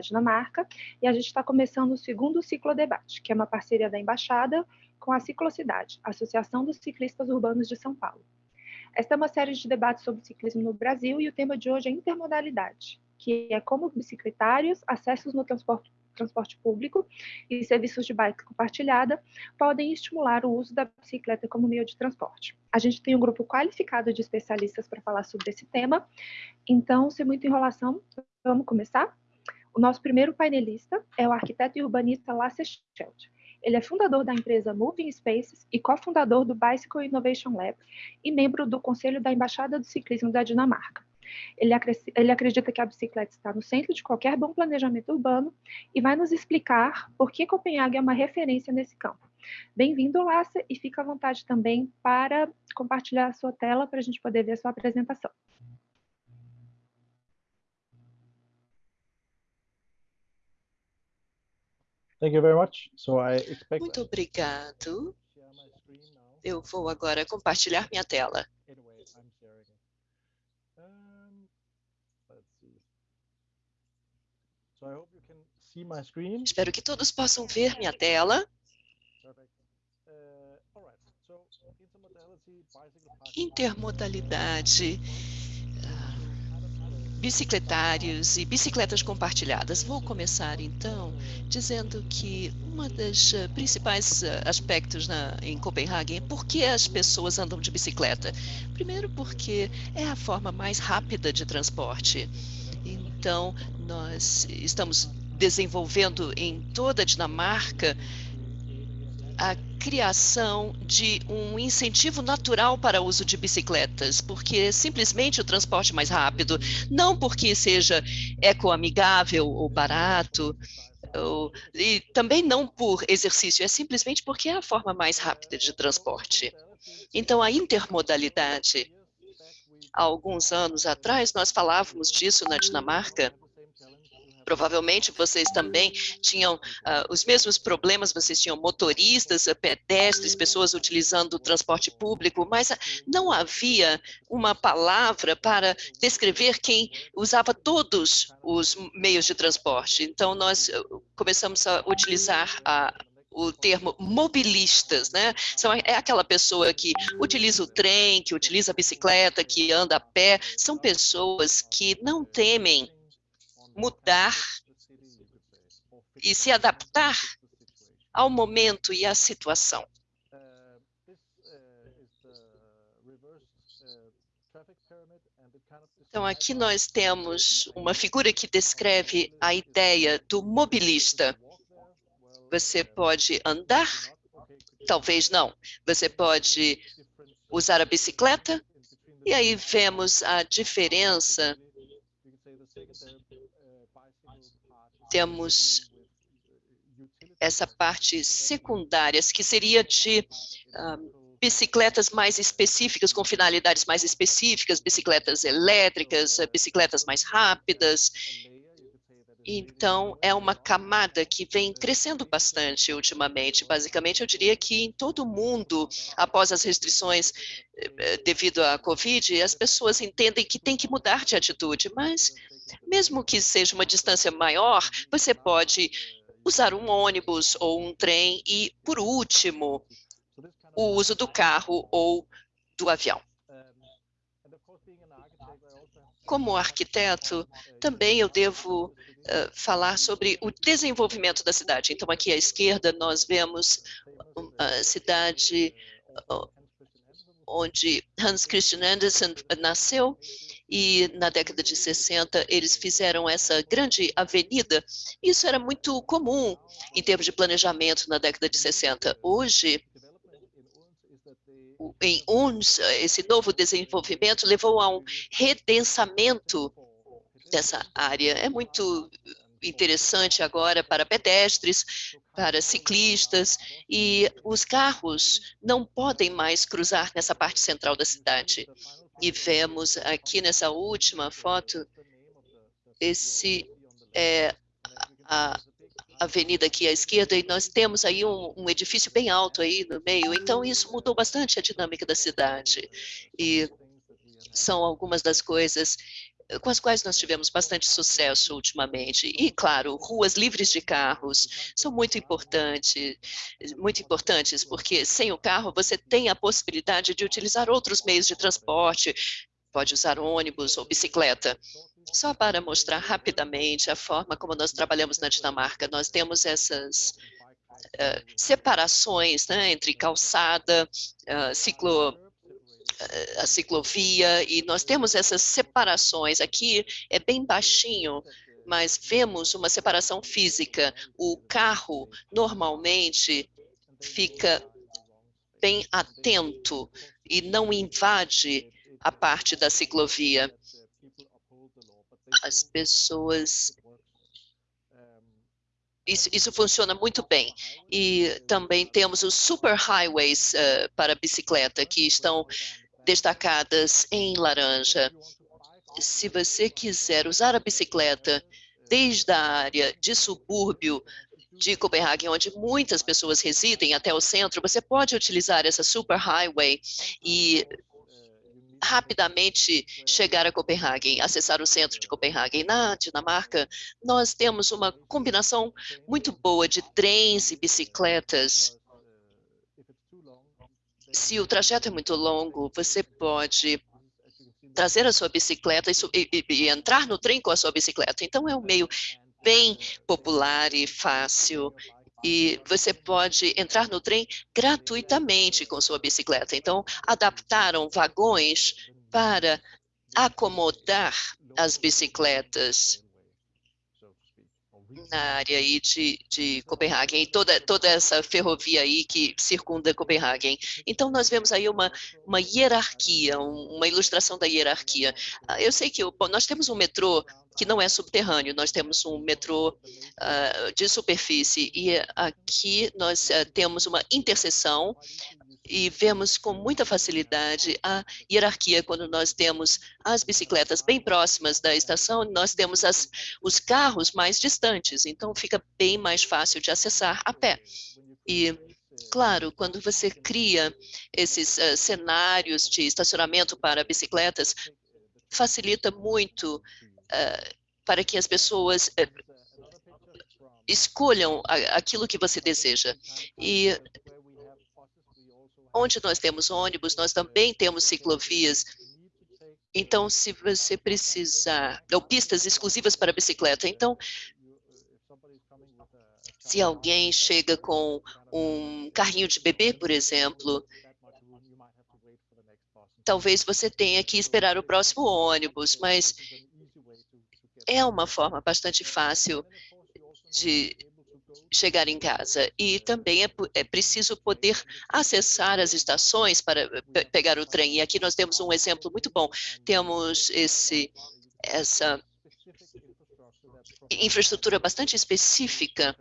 Dinamarca, e a gente está começando o segundo ciclo debate, que é uma parceria da Embaixada com a Ciclocidade, Associação dos Ciclistas Urbanos de São Paulo. Esta é uma série de debates sobre ciclismo no Brasil e o tema de hoje é intermodalidade, que é como bicicletários, acessos no transporte, transporte público e serviços de bike compartilhada podem estimular o uso da bicicleta como meio de transporte. A gente tem um grupo qualificado de especialistas para falar sobre esse tema, então, sem muita enrolação, vamos começar? O nosso primeiro painelista é o arquiteto e urbanista Lasse Schelt. Ele é fundador da empresa Moving Spaces e cofundador do Bicycle Innovation Lab e membro do Conselho da Embaixada do Ciclismo da Dinamarca. Ele, ele, acredita que a bicicleta está no centro de qualquer bom planejamento urbano e vai nos explicar por que Copenhague é uma referência nesse campo. Bem-vindo, Lasse, e fica à vontade também para compartilhar a sua tela para a gente poder ver a sua apresentação. Thank you very much. So I expect... Muito obrigado. Eu vou agora compartilhar minha tela. Espero que todos possam ver minha tela. Intermodalidade bicicletários e bicicletas compartilhadas. Vou começar, então, dizendo que um dos eh, principais eh, aspectos na, em Copenhague é por que as pessoas andam de bicicleta. Primeiro, porque é a forma mais rápida de transporte. Então, nós estamos desenvolvendo em toda a Dinamarca a criação de um incentivo natural para o uso de bicicletas, porque simplesmente o transporte mais rápido, não porque seja ecoamigável ou barato, ou, e também não por exercício, é simplesmente porque é a forma mais rápida de transporte. Então, a intermodalidade, há alguns anos atrás, nós falávamos disso na Dinamarca, provavelmente vocês também tinham uh, os mesmos problemas, vocês tinham motoristas, ah, pedestres, pessoas utilizando o transporte público, mas não havia uma palavra para descrever quem usava todos os meios de transporte. Então, nós começamos a utilizar a, o termo mobilistas, né? São, é aquela pessoa que utiliza o trem, que utiliza a bicicleta, que anda a pé. São pessoas que não temem mudar e se adaptar ao momento e à situação. Então, aqui nós temos uma figura que descreve a ideia do mobilista. Você pode andar, talvez não. Você pode usar a bicicleta, e aí vemos a diferença temos essa parte secundária, que seria de uh, bicicletas mais específicas, com finalidades mais específicas, bicicletas elétricas, bicicletas mais rápidas. Então, é uma camada que vem crescendo bastante ultimamente. Basicamente, eu diria que em todo o mundo, após as restrições eh, devido à Covid, as pessoas entendem que tem que mudar de atitude, mas mesmo que seja uma distância maior, você pode usar um ônibus ou um trem e, por último, o uso do carro ou do avião. Como arquiteto, também eu devo uh, falar sobre o desenvolvimento da cidade. Então, aqui à esquerda, nós vemos a cidade onde Hans Christian Andersen nasceu, e na década de 60 eles fizeram essa grande avenida. Isso era muito comum em termos de planejamento na década de 60. Hoje, em uns, esse novo desenvolvimento levou a um redensamento dessa área. É muito interessante agora para pedestres, para ciclistas, e os carros não podem mais cruzar nessa parte central da cidade. E vemos aqui nessa última foto, esse é a avenida aqui à esquerda, e nós temos aí um, um, edifício bem alto aí no meio, então isso mudou bastante a dinâmica da cidade. E são algumas das coisas com as quais nós tivemos bastante sucesso ultimamente. E, claro, ruas livres de carros são muito importantes, muito importantes, porque sem o carro você tem a possibilidade de utilizar outros meios de transporte, pode usar ônibus ou bicicleta. Só para mostrar rapidamente a forma como nós trabalhamos na Dinamarca, nós temos essas uh, separações né, entre calçada, uh, ciclo, a ciclovia, e nós temos essas separações. Aqui é bem baixinho, mas vemos uma separação física. O carro, normalmente, fica bem atento e não invade a parte da ciclovia. As pessoas isso, isso, funciona muito bem. E também temos os super highways uh, para bicicleta, que estão destacadas em laranja. Se você quiser usar a bicicleta desde a área de subúrbio de Copenhague, onde muitas pessoas residem, até o centro, você pode utilizar essa super highway e rapidamente chegar a Copenhague, acessar o centro de Copenhague. Na Dinamarca, nós temos uma combinação muito boa de trens e bicicletas se o trajeto é muito longo, você pode trazer a sua bicicleta e, e, e, entrar no trem com a sua bicicleta. Então, é um meio bem popular e fácil. E você pode entrar no trem gratuitamente com sua bicicleta. Então, adaptaram vagões para acomodar as bicicletas na área aí de, de Copenhague, e toda, toda essa ferrovia aí que circunda Copenhague. Então, nós vemos aí uma, uma hierarquia, uma ilustração da hierarquia. Ah, eu sei que nós temos um metrô que não é subterrâneo, nós temos um metrô uh, de superfície, e aqui nós uh, temos uma interseção e vemos com muita facilidade a hierarquia quando nós temos as bicicletas bem próximas da estação, nós temos as, os carros mais distantes, então fica bem mais fácil de acessar a pé. E, claro, quando você cria esses uh, cenários de estacionamento para bicicletas, facilita muito uh, para que as pessoas uh, escolham aquilo que você deseja. E Onde nós temos ônibus, nós também temos ciclovias. Então, se você precisar, ou pistas exclusivas para bicicleta, então, se alguém chega com um carrinho de bebê, por exemplo, talvez você tenha que esperar o próximo ônibus, mas é uma forma bastante fácil de chegar em casa. E também é, é preciso poder acessar as estações para pe pegar o trem. E aqui nós temos um exemplo muito bom. Temos esse, essa infraestrutura bastante específica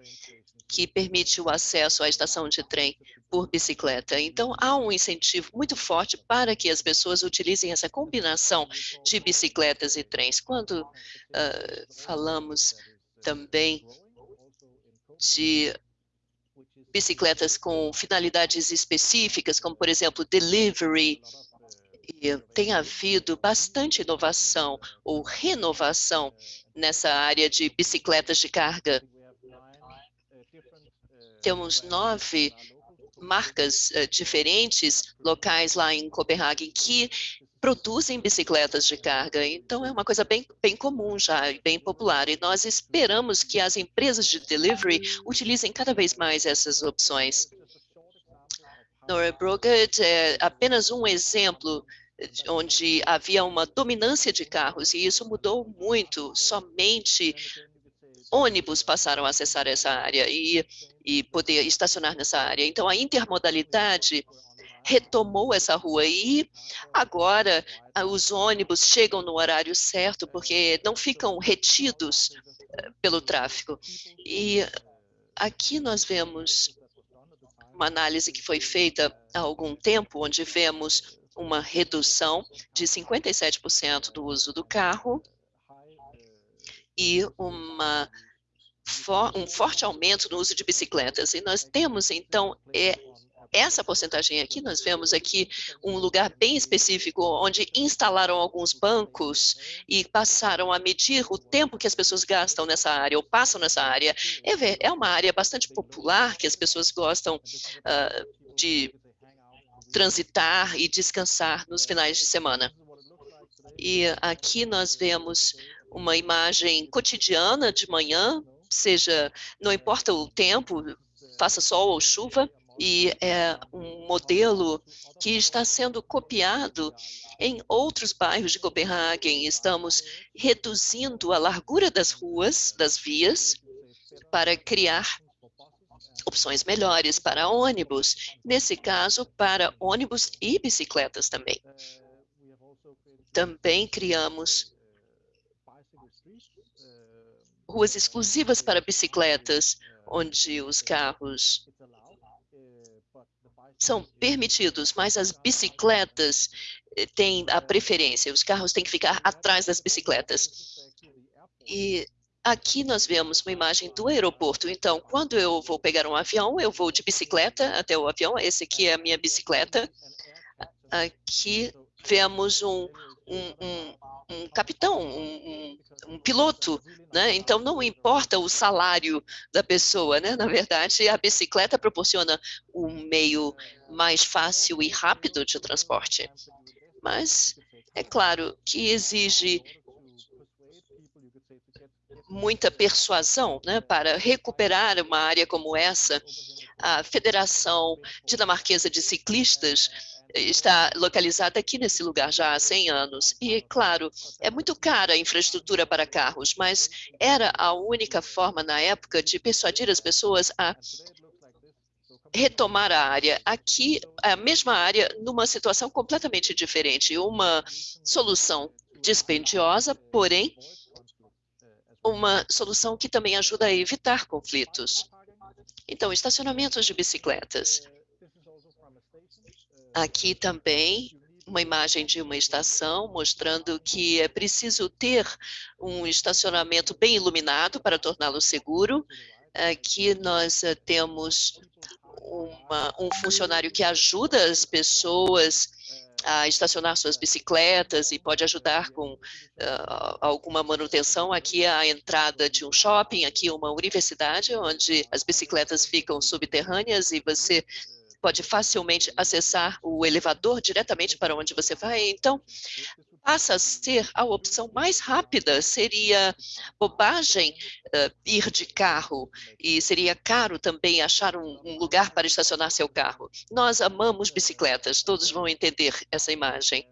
que permite o acesso à estação de trem por bicicleta. Então, há um incentivo muito forte para que as pessoas utilizem essa combinação de bicicletas e trens. Quando uh, falamos também de bicicletas com finalidades específicas, como, por exemplo, delivery, e tem havido bastante inovação ou renovação nessa área de bicicletas de carga. Temos nove marcas uh, diferentes locais lá em Copenhague que produzem bicicletas de carga. Então, é uma coisa bem, bem comum já, bem popular. E nós esperamos que as empresas de delivery utilizem cada vez mais essas opções. Nora Brogat é apenas um exemplo onde havia uma dominância de carros, e isso mudou muito. Somente ônibus passaram a acessar essa área e, e poder estacionar nessa área. Então, a intermodalidade retomou essa rua e agora ah, os ônibus chegam no horário certo porque não ficam retidos eh, pelo tráfego. E aqui nós vemos uma análise que foi feita há algum tempo, onde vemos uma redução de 57% do uso do carro e uma, um forte aumento no uso de bicicletas. E nós temos, então, é, essa porcentagem aqui, nós vemos aqui um lugar bem específico onde instalaram alguns bancos e passaram a medir o tempo que as pessoas gastam nessa área ou passam nessa área. É, é uma área bastante popular que as pessoas gostam uh, de transitar e descansar nos finais de semana. E aqui nós vemos uma imagem cotidiana de manhã, seja, não importa o tempo, faça sol ou chuva, e é um modelo que está sendo copiado em outros bairros de Copenhague. Estamos reduzindo a largura das ruas, das vias, para criar opções melhores para ônibus, nesse caso, para ônibus e bicicletas também. Também criamos ruas exclusivas para bicicletas, onde os carros são permitidos, mas as bicicletas eh, têm a preferência, os carros têm que ficar atrás das bicicletas. E aqui nós vemos uma imagem do aeroporto, então, quando eu vou pegar um avião, eu vou de bicicleta até o avião, esse aqui é a minha bicicleta. Aqui vemos um, um, um, um capitão, um, um, piloto, né? Então não importa o salário da pessoa, né? Na verdade, a bicicleta proporciona um meio mais fácil e rápido de transporte. Mas é claro que exige muita persuasão né, para recuperar uma área como essa. A Federação Dinamarquesa de Ciclistas está localizada aqui nesse lugar já há 100 anos. E, claro, é muito cara a infraestrutura para carros, mas era a única forma na época de persuadir as pessoas a retomar a área. Aqui, a mesma área, numa situação completamente diferente. Uma solução dispendiosa, porém, uma solução que também ajuda a evitar conflitos. Então, estacionamentos de bicicletas. Aqui também uma imagem de uma estação mostrando que é preciso ter um estacionamento bem iluminado para torná-lo seguro. Aqui nós eh, temos uma, um funcionário que ajuda as pessoas a estacionar suas bicicletas e pode ajudar com uh, alguma manutenção. Aqui é a entrada de um shopping, aqui uma universidade, onde as bicicletas ficam subterrâneas e você pode facilmente acessar o elevador diretamente para onde você vai. Então, passa a ser a opção mais rápida. Seria bobagem uh, ir de carro e seria caro também achar um, um, lugar para estacionar seu carro. Nós amamos bicicletas, todos vão entender essa imagem.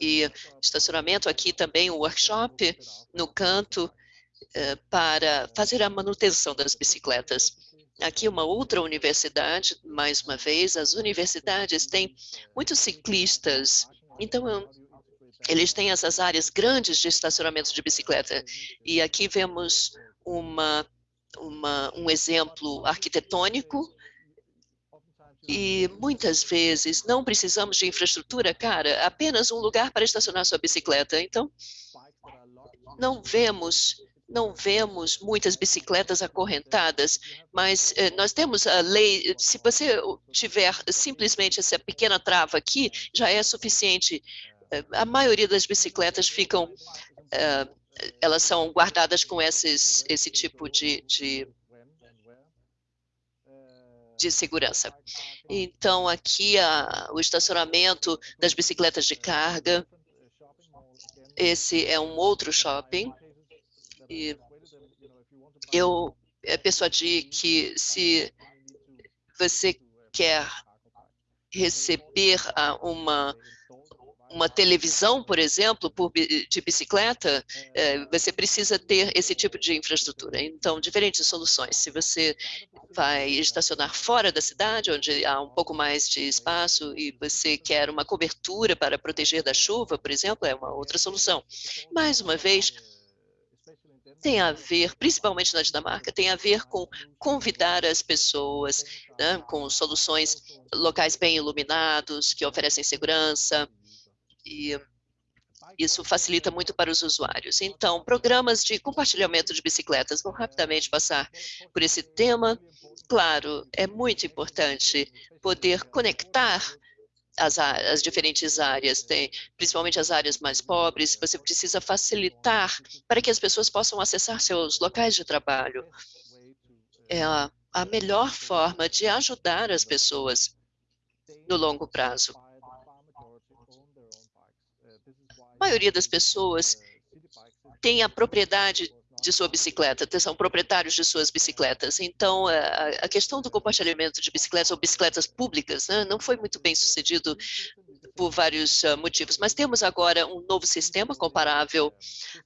E estacionamento aqui também, o workshop no canto uh, para fazer a manutenção das bicicletas. Aqui uma outra universidade, mais uma vez, as universidades têm muitos ciclistas, então eles têm essas áreas grandes de estacionamento de bicicleta. E aqui vemos uma, uma, um exemplo arquitetônico e muitas vezes não precisamos de infraestrutura, cara, apenas um lugar para estacionar sua bicicleta. Então, não vemos não vemos muitas bicicletas acorrentadas, mas eh, nós temos a lei, se você tiver simplesmente essa pequena trava aqui, já é suficiente. Eh, a maioria das bicicletas ficam, eh, elas são guardadas com esses, esse tipo de, de de segurança. Então, aqui a, o estacionamento das bicicletas de carga. Esse é um outro shopping. E eu é, persuadi que se você quer receber uma uma televisão, por exemplo, por, de bicicleta, é, você precisa ter esse tipo de infraestrutura. Então, diferentes soluções. Se você vai estacionar fora da cidade, onde há um pouco mais de espaço, e você quer uma cobertura para proteger da chuva, por exemplo, é uma outra solução. Mais uma vez, tem a ver, principalmente na Dinamarca, tem a ver com convidar as pessoas, né, com soluções locais bem iluminados, que oferecem segurança. E isso facilita muito para os usuários. Então, programas de compartilhamento de bicicletas, vou rapidamente passar por esse tema. Claro, é muito importante poder conectar as, as, diferentes áreas, tem, principalmente as áreas mais pobres, você precisa facilitar para que as pessoas possam acessar seus locais de trabalho. É a, a melhor forma de ajudar as pessoas no longo prazo. A maioria das pessoas tem a propriedade de sua bicicleta, são proprietários de suas bicicletas. Então, a, questão do compartilhamento de bicicletas ou bicicletas públicas né, não foi muito bem sucedido por vários uh, motivos, mas temos agora um novo sistema comparável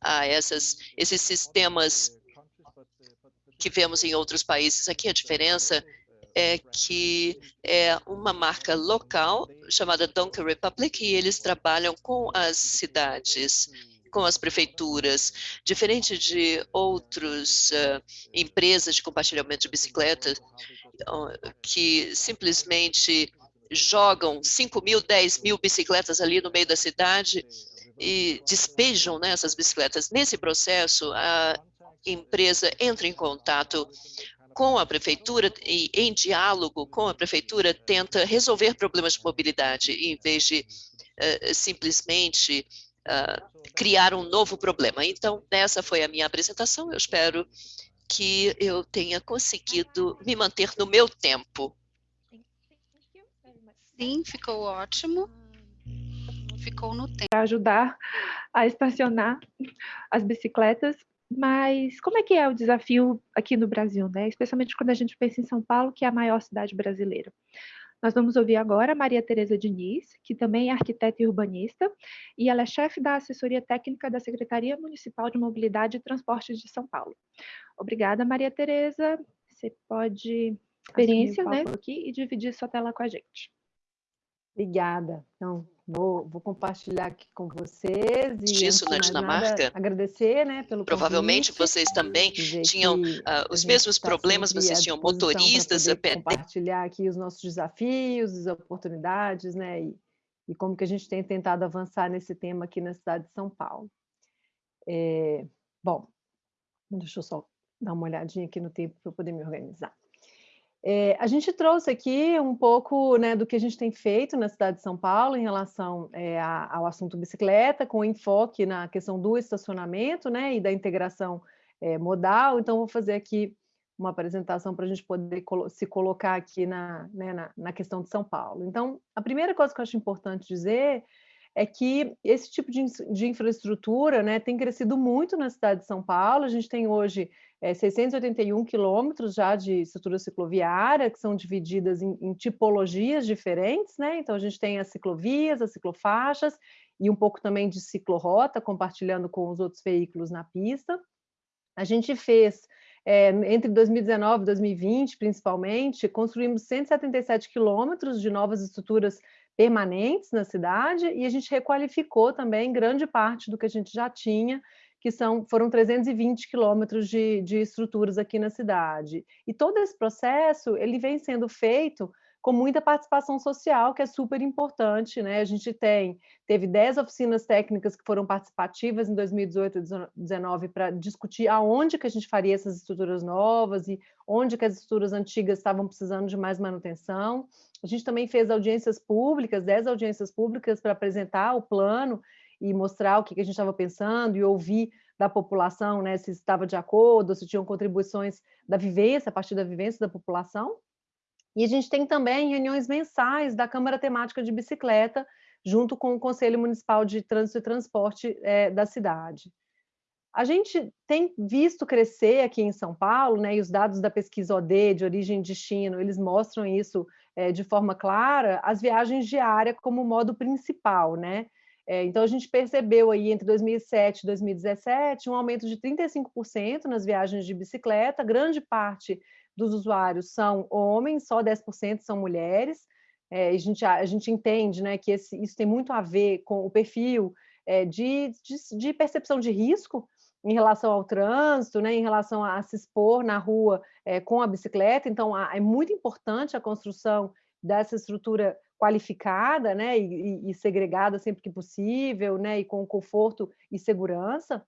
a essas, esses sistemas que vemos em outros países. Aqui a diferença é que é uma marca local chamada Donkey Republic e eles trabalham com as cidades, com as prefeituras, diferente de outras uh, empresas de compartilhamento de bicicletas que simplesmente jogam 5 mil, 10 mil bicicletas ali no meio da cidade e despejam né, essas bicicletas. Nesse processo, a empresa entra em contato com a prefeitura e, em diálogo com a prefeitura, tenta resolver problemas de mobilidade, em vez de uh, simplesmente uh, criar um novo problema. Então, essa foi a minha apresentação. Eu espero que eu tenha conseguido me manter no meu tempo. Sim, ficou ótimo. Ficou no tempo. Para ajudar a estacionar as bicicletas mas como é que é o desafio aqui no Brasil, né? Especialmente quando a gente pensa em São Paulo, que é a maior cidade brasileira. Nós vamos ouvir agora a Maria Tereza Diniz, que também é arquiteta e urbanista, e ela é chefe da assessoria técnica da Secretaria Municipal de Mobilidade e Transportes de São Paulo. Obrigada, Maria Tereza. Você pode experiência, né, aqui e dividir sua tela com a gente. Obrigada. Então, Vou, vou, compartilhar aqui com vocês. E, Isso na Dinamarca. Nada, agradecer, né, pelo Provavelmente convite, vocês também tinham uh, os mesmos tá problemas, vocês tinham motoristas. Compartilhar aqui os nossos desafios, as oportunidades, né, e, e, como que a gente tem tentado avançar nesse tema aqui na cidade de São Paulo. É, bom, deixa eu só dar uma olhadinha aqui no tempo para eu poder me organizar. É, a gente trouxe aqui um pouco né, do que a gente tem feito na cidade de São Paulo em relação é, ao assunto bicicleta, com enfoque na questão do estacionamento né, e da integração é, modal. Então, vou fazer aqui uma apresentação para a gente poder se colocar aqui na, né, na, na questão de São Paulo. Então, a primeira coisa que eu acho importante dizer é que esse tipo de, de infraestrutura né, tem crescido muito na cidade de São Paulo. A gente tem hoje é, 681 quilômetros já de estrutura cicloviária, que são divididas em, em, tipologias diferentes, né? Então, a gente tem as ciclovias, as ciclofaixas e um pouco também de ciclorota, compartilhando com os outros veículos na pista. A gente fez, é, entre 2019 e 2020, principalmente, construímos 177 quilômetros de novas estruturas permanentes na cidade e a gente requalificou também grande parte do que a gente já tinha que são, foram 320 quilômetros de, de estruturas aqui na cidade. E todo esse processo, ele vem sendo feito com muita participação social, que é super importante, né? A gente tem, teve 10 oficinas técnicas que foram participativas em 2018 e 2019 para discutir aonde que a gente faria essas estruturas novas e onde que as estruturas antigas estavam precisando de mais manutenção. A gente também fez audiências públicas, 10 audiências públicas para apresentar o plano e mostrar o que, a gente estava pensando e ouvir da população, né, se estava de acordo, se tinham contribuições da vivência, a partir da vivência da população. E a gente tem também reuniões mensais da Câmara Temática de Bicicleta, junto com o Conselho Municipal de Trânsito e Transporte é, da cidade. A gente tem visto crescer aqui em São Paulo, né, e os dados da pesquisa OD, de origem e destino, eles mostram isso é, de forma clara, as viagens diárias como modo principal, né? É, então, a gente percebeu aí entre 2007 e 2017 um aumento de 35% nas viagens de bicicleta, grande parte dos usuários são homens, só 10% são mulheres. É, a, gente, a, gente entende né, que esse, isso tem muito a ver com o perfil é, de, de, de, percepção de risco em relação ao trânsito, né, em relação a, a se expor na rua é, com a bicicleta. Então, a, é muito importante a construção dessa estrutura qualificada, né, e, e, segregada sempre que possível, né, e com conforto e segurança.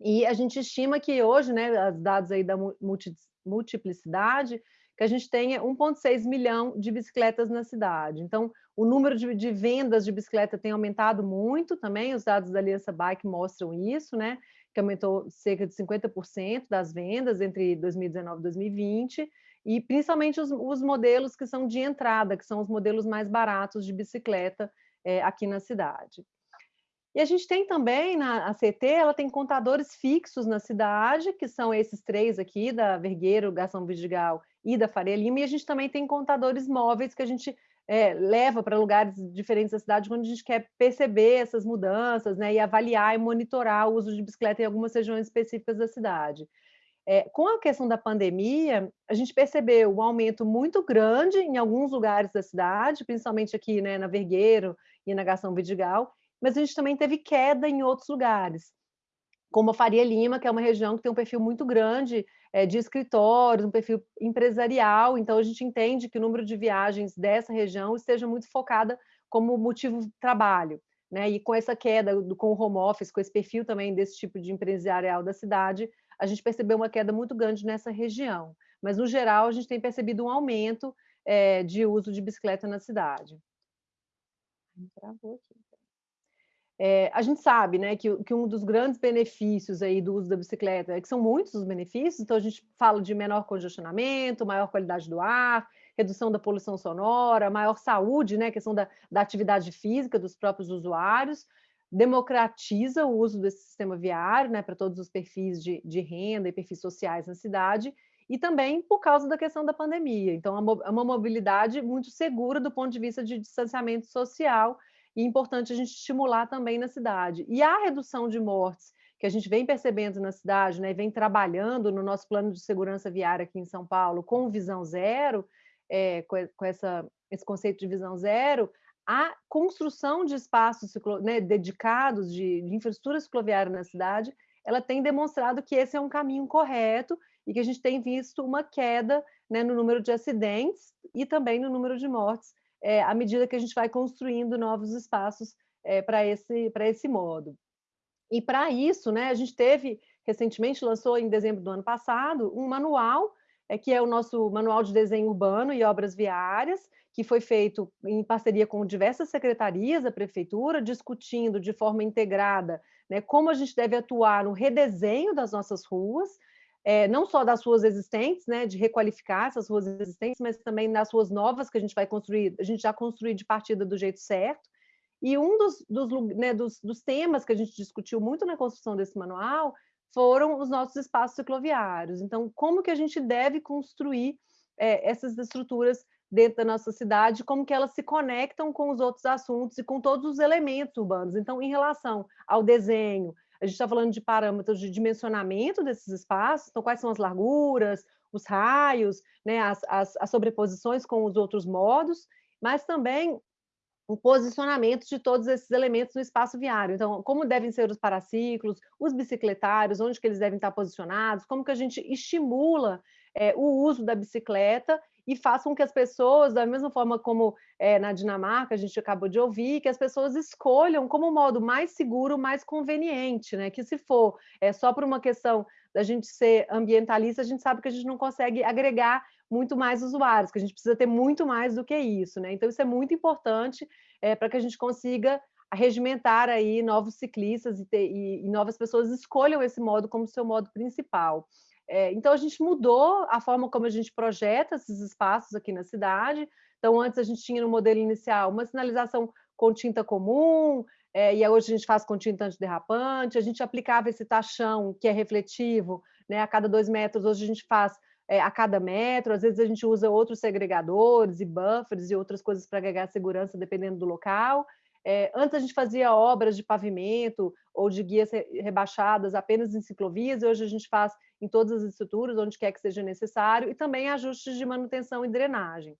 E a gente estima que hoje, né, os dados aí da multi, multiplicidade, que a gente tenha 1,6 milhão de bicicletas na cidade. Então, o número de, de, vendas de bicicleta tem aumentado muito também, os dados da Aliança Bike mostram isso, né, que aumentou cerca de 50% das vendas entre 2019 e 2020, e principalmente os, os, modelos que são de entrada, que são os modelos mais baratos de bicicleta é, aqui na cidade. E a gente tem também, na a CT, ela tem contadores fixos na cidade, que são esses três aqui, da Vergueiro, Gastão Vidigal e da Faria Lima, e a gente também tem contadores móveis que a gente é, leva para lugares diferentes da cidade, quando a gente quer perceber essas mudanças, né, e avaliar e monitorar o uso de bicicleta em algumas regiões específicas da cidade. É, com a questão da pandemia, a gente percebeu um aumento muito grande em alguns lugares da cidade, principalmente aqui né, na Vergueiro e na Gastão Vidigal, mas a gente também teve queda em outros lugares, como a Faria Lima, que é uma região que tem um perfil muito grande é, de escritórios, um perfil empresarial, então a gente entende que o número de viagens dessa região esteja muito focada como motivo de trabalho. Né? E com essa queda do, com o home office, com esse perfil também desse tipo de empresarial da cidade, a gente percebeu uma queda muito grande nessa região. Mas, no geral, a gente tem percebido um aumento é, de uso de bicicleta na cidade. É, a gente sabe né, que, que, um dos grandes benefícios aí do uso da bicicleta é que são muitos os benefícios, então a gente fala de menor congestionamento, maior qualidade do ar, redução da poluição sonora, maior saúde, né, questão da, da atividade física dos próprios usuários, democratiza o uso desse sistema viário né, para todos os perfis de, de, renda e perfis sociais na cidade, e também por causa da questão da pandemia. Então, é uma mobilidade muito segura do ponto de vista de distanciamento social, e importante a gente estimular também na cidade. E a redução de mortes que a gente vem percebendo na cidade, né, vem trabalhando no nosso plano de segurança viária aqui em São Paulo com visão zero, é, com, com essa, esse conceito de visão zero, a construção de espaços né, dedicados de, de infraestrutura cicloviária na cidade, ela tem demonstrado que esse é um caminho correto e que a gente tem visto uma queda né, no número de acidentes e também no número de mortes é, à medida que a gente vai construindo novos espaços é, para esse, esse modo. E para isso, né, a gente teve, recentemente, lançou em dezembro do ano passado, um manual, é, que é o nosso Manual de Desenho Urbano e Obras Viárias, que foi feito em parceria com diversas secretarias da prefeitura, discutindo de forma integrada né, como a gente deve atuar no redesenho das nossas ruas, é, não só das ruas existentes, né, de requalificar essas ruas existentes, mas também das ruas novas que a gente vai construir, a gente já construir de partida do jeito certo. E um dos, dos, né, dos, dos temas que a gente discutiu muito na construção desse manual foram os nossos espaços cicloviários. Então, como que a gente deve construir é, essas estruturas dentro da nossa cidade, como que elas se conectam com os outros assuntos e com todos os elementos urbanos. Então, em relação ao desenho, a gente está falando de parâmetros de dimensionamento desses espaços, então quais são as larguras, os raios, né, as, as, as sobreposições com os outros modos, mas também o posicionamento de todos esses elementos no espaço viário. Então, como devem ser os paraciclos, os bicicletários, onde que eles devem estar posicionados, como que a gente estimula é, o uso da bicicleta e faz com que as pessoas, da mesma forma como é, na Dinamarca a gente acabou de ouvir, que as pessoas escolham como modo mais seguro, mais conveniente, né? Que se for é, só por uma questão da gente ser ambientalista, a gente sabe que a gente não consegue agregar muito mais usuários, que a gente precisa ter muito mais do que isso, né? Então isso é muito importante é, para que a gente consiga regimentar aí novos ciclistas e, ter, e, e novas pessoas escolham esse modo como seu modo principal. É, então, a gente mudou a forma como a gente projeta esses espaços aqui na cidade. Então, antes a gente tinha no modelo inicial uma sinalização com tinta comum, é, e hoje a gente faz com tinta antiderrapante, a gente aplicava esse tachão que é refletivo né, a cada dois metros, hoje a gente faz é, a cada metro, às vezes a gente usa outros segregadores e buffers e outras coisas para agregar segurança dependendo do local. É, antes a gente fazia obras de pavimento ou de guias rebaixadas apenas em ciclovias, e hoje a gente faz em todas as estruturas, onde quer que seja necessário, e também ajustes de manutenção e drenagem.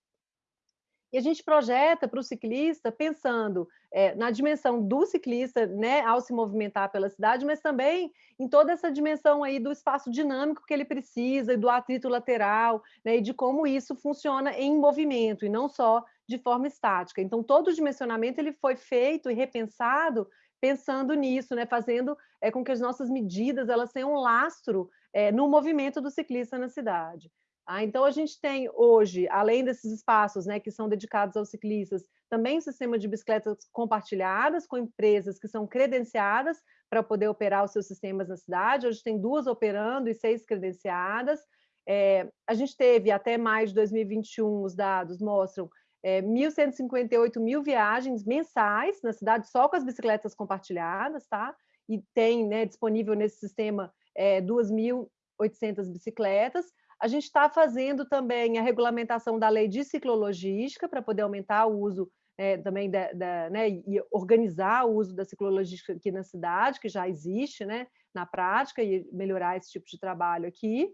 E a gente projeta para o ciclista pensando é, na dimensão do ciclista, né, ao se movimentar pela cidade, mas também em toda essa dimensão aí do espaço dinâmico que ele precisa, e do atrito lateral, né, e de como isso funciona em movimento, e não só de forma estática. Então, todo o dimensionamento ele foi feito e repensado pensando nisso, né? fazendo é, com que as nossas medidas elas tenham um lastro é, no movimento do ciclista na cidade. Ah, então, a gente tem hoje, além desses espaços né, que são dedicados aos ciclistas, também um sistema de bicicletas compartilhadas com empresas que são credenciadas para poder operar os seus sistemas na cidade. Hoje tem duas operando e seis credenciadas. É, a gente teve até mais de 2021, os dados mostram é, 1.158 mil viagens mensais na cidade só com as bicicletas compartilhadas, tá? E tem né, disponível nesse sistema é, 2.800 bicicletas. A gente está fazendo também a regulamentação da lei de ciclologística para poder aumentar o uso é, também da, da, né, e organizar o uso da ciclologística aqui na cidade, que já existe né, na prática, e melhorar esse tipo de trabalho aqui.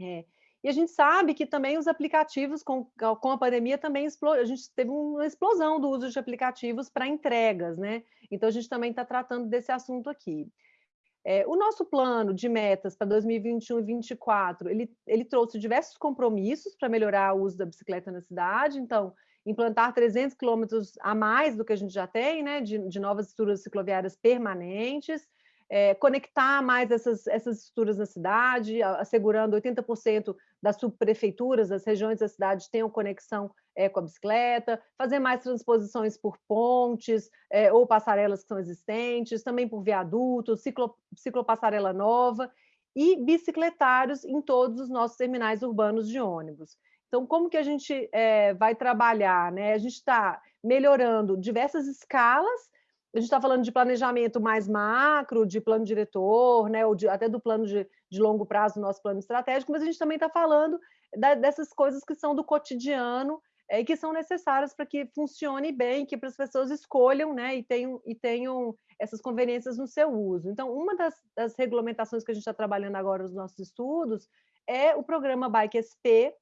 É, e a gente sabe que também os aplicativos, com, com a pandemia, também a gente teve uma explosão do uso de aplicativos para entregas, né? Então, a gente também está tratando desse assunto aqui. É, o nosso plano de metas para 2021 e 2024, ele, ele trouxe diversos compromissos para melhorar o uso da bicicleta na cidade, então, implantar 300 quilômetros a mais do que a gente já tem, né, de, de novas estruturas cicloviárias permanentes, é, conectar mais essas, essas estruturas na cidade, assegurando 80% das subprefeituras, das regiões da cidade tenham conexão é, com a bicicleta, fazer mais transposições por pontes é, ou passarelas que são existentes, também por viadutos, ciclo, ciclopassarela nova e bicicletários em todos os nossos terminais urbanos de ônibus. Então, como que a gente é, vai trabalhar? Né? A gente está melhorando diversas escalas a gente está falando de planejamento mais macro, de plano diretor, né, ou de, até do plano de, de, longo prazo do nosso plano estratégico, mas a gente também está falando da, dessas coisas que são do cotidiano é, e que são necessárias para que funcione bem, que para as pessoas escolham né, e, tenham, e tenham essas conveniências no seu uso. Então, uma das, das regulamentações que a gente está trabalhando agora nos nossos estudos é o programa Bike SP,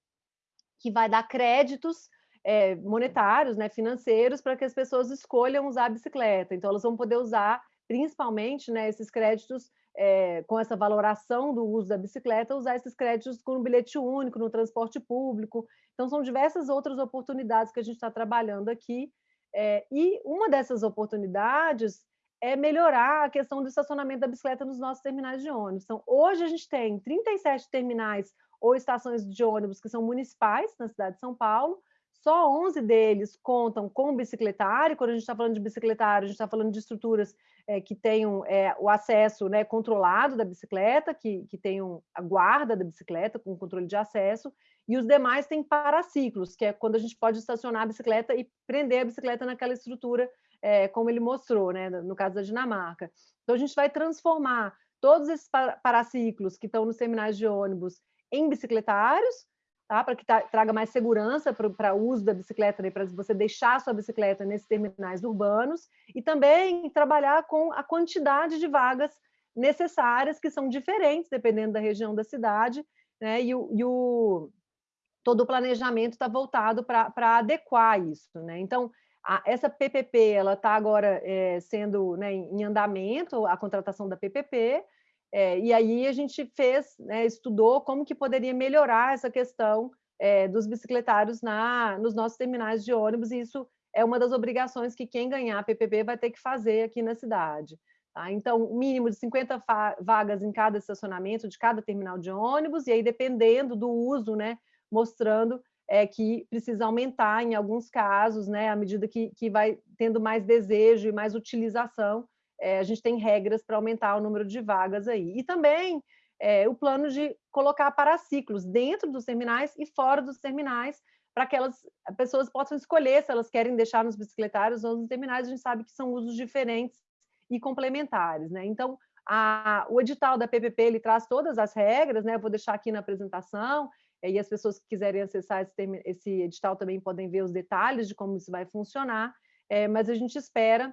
que vai dar créditos é, monetários, né, financeiros, para que as pessoas escolham usar a bicicleta. Então, elas vão poder usar, principalmente, né, esses créditos é, com essa valoração do uso da bicicleta, usar esses créditos com bilhete único, no transporte público. Então, são diversas outras oportunidades que a gente está trabalhando aqui. É, e uma dessas oportunidades é melhorar a questão do estacionamento da bicicleta nos nossos terminais de ônibus. Então, hoje a gente tem 37 terminais ou estações de ônibus que são municipais na cidade de São Paulo, só 11 deles contam com bicicletário. Quando a gente está falando de bicicletário, a gente está falando de estruturas é, que tenham é, o acesso né, controlado da bicicleta, que, que tenham a guarda da bicicleta com controle de acesso, e os demais têm paraciclos, que é quando a gente pode estacionar a bicicleta e prender a bicicleta naquela estrutura, é, como ele mostrou, né, no caso da Dinamarca. Então, a gente vai transformar todos esses paraciclos que estão nos terminais de ônibus em bicicletários, tá? para que traga mais segurança para o uso da bicicleta, né? para você deixar a sua bicicleta nesses terminais urbanos, e também trabalhar com a quantidade de vagas necessárias, que são diferentes dependendo da região da cidade, né? e, o, e o todo o planejamento está voltado para adequar isso. Né? Então, a, essa PPP ela está agora é, sendo né, em andamento, a contratação da PPP, é, e aí a gente fez, né, estudou como que poderia melhorar essa questão é, dos bicicletários na, nos nossos terminais de ônibus, e isso é uma das obrigações que quem ganhar PPP vai ter que fazer aqui na cidade. Tá? Então, mínimo de 50 vagas em cada estacionamento de cada terminal de ônibus, e aí dependendo do uso, né, mostrando é, que precisa aumentar em alguns casos, né, à medida que, que vai tendo mais desejo e mais utilização é, a gente tem regras para aumentar o número de vagas aí. E também é, o plano de colocar paraciclos dentro dos terminais e fora dos terminais, para que elas, pessoas possam escolher se elas querem deixar nos bicicletários ou nos terminais, a gente sabe que são usos diferentes e complementares. Né? Então, a, o edital da PPP ele traz todas as regras, né? vou deixar aqui na apresentação, e as pessoas que quiserem acessar esse, esse edital também podem ver os detalhes de como isso vai funcionar, é, mas a gente espera